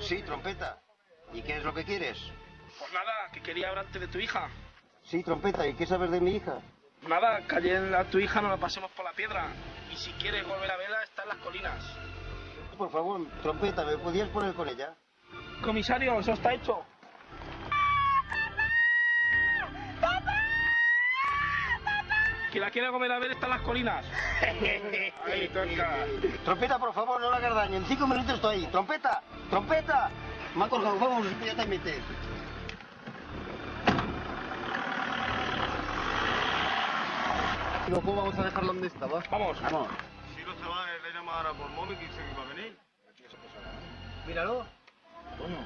Sí, trompeta. ¿Y qué es lo que quieres? Pues nada, que quería hablarte de tu hija. Sí, trompeta. ¿Y qué sabes de mi hija? Nada, ayer a tu hija nos la pasemos por la piedra. Y si quieres volver a verla, está en las colinas. Por favor, trompeta, ¿me podías poner con ella? Comisario, eso está hecho. Que la quiera volver a ver está en las colinas. (laughs) Ahí toca. Trompeta, por favor, no le hagas daño. En cinco minutos estoy ahí. Trompeta, trompeta. Me ha colgado, vamos, inmediatamente. Y luego vamos a dejarlo donde estaba. Vamos. Vamos. Si los chavales le llaman ahora por móvil y dicen que va a venir. Míralo. Coño,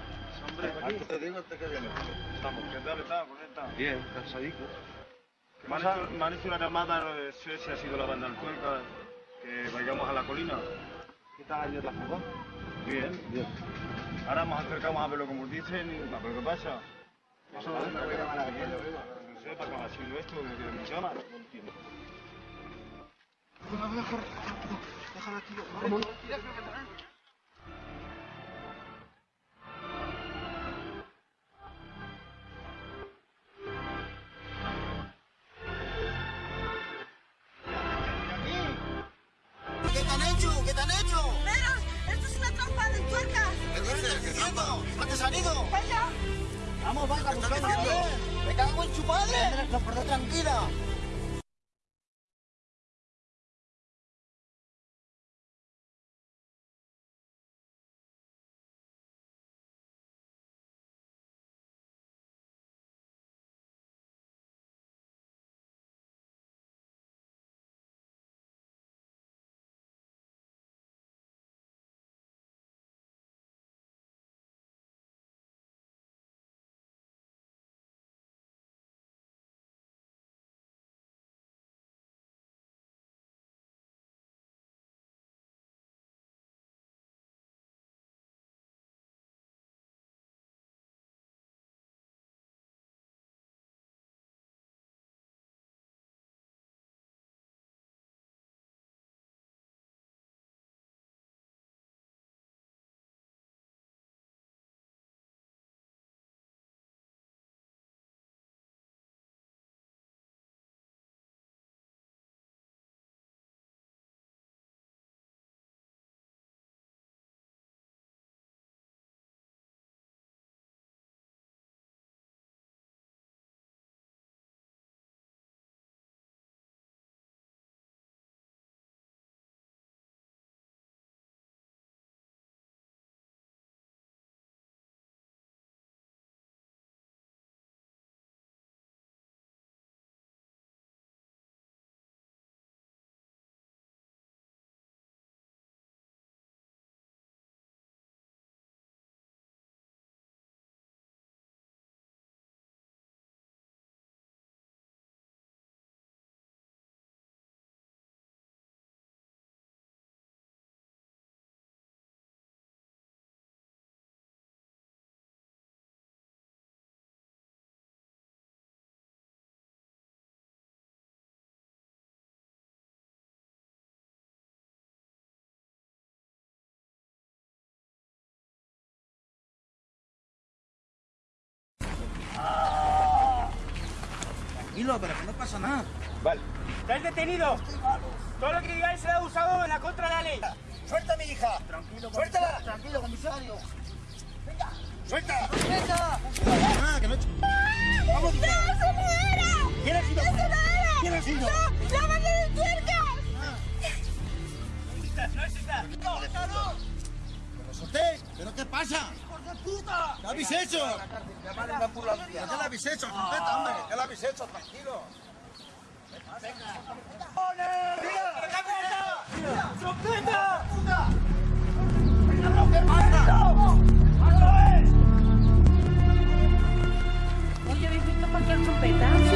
hombre, aquí te digo este que viene. Estamos, ¿qué tal está? ¿Cómo está? Bien, cansadico. Me han, hecho, me han hecho una llamada, no sé si ha sido la banda del Cuenca, que vayamos a la colina. ¿Qué tal ayer la fuga? Bien, bien. Ahora nos acercamos a verlo como dicen y a ver qué pasa. Eso lo que. No sé, para que ha sido esto, que quieren que llama. No entiendo. Déjalo aquí. Vamos. ¿Qué te han hecho? ¿Qué te han hecho? Esto es una trampa de tuercas. ¿Qué dices? ¿Qué haciendo? ¿Dónde se han ido? Vaya. Vamos, buscamos. Me cago en su padre. No, perdón, tranquila. Tranquilo, pero que no pasa nada. Vale. ¿Estás detenido? Todo lo que digáis será usado en la contra de la ley. ¡Suelta a mi hija! Tranquilo, ¡Suéltala! Tranquilo, comisario. ¡Suelta! ¡Suelta! Ah, que no... ¡Vamos, ¡No se muera! ¿Quién ha sido? ¡No se muera! ¿Quién ha sido? ¡No! ¡La banda de tuercas! No existas, no existas. ¡Pero solté! ¿Pero qué pasa? ¡Hijos de puta! ¿Qué habéis hecho? ¿Qué le habéis hecho? Trompeta, hombre. ¿Qué le habéis hecho? Tranquilo. ¡Trompeta! Oye, ¿habéis visto cualquier trompeta?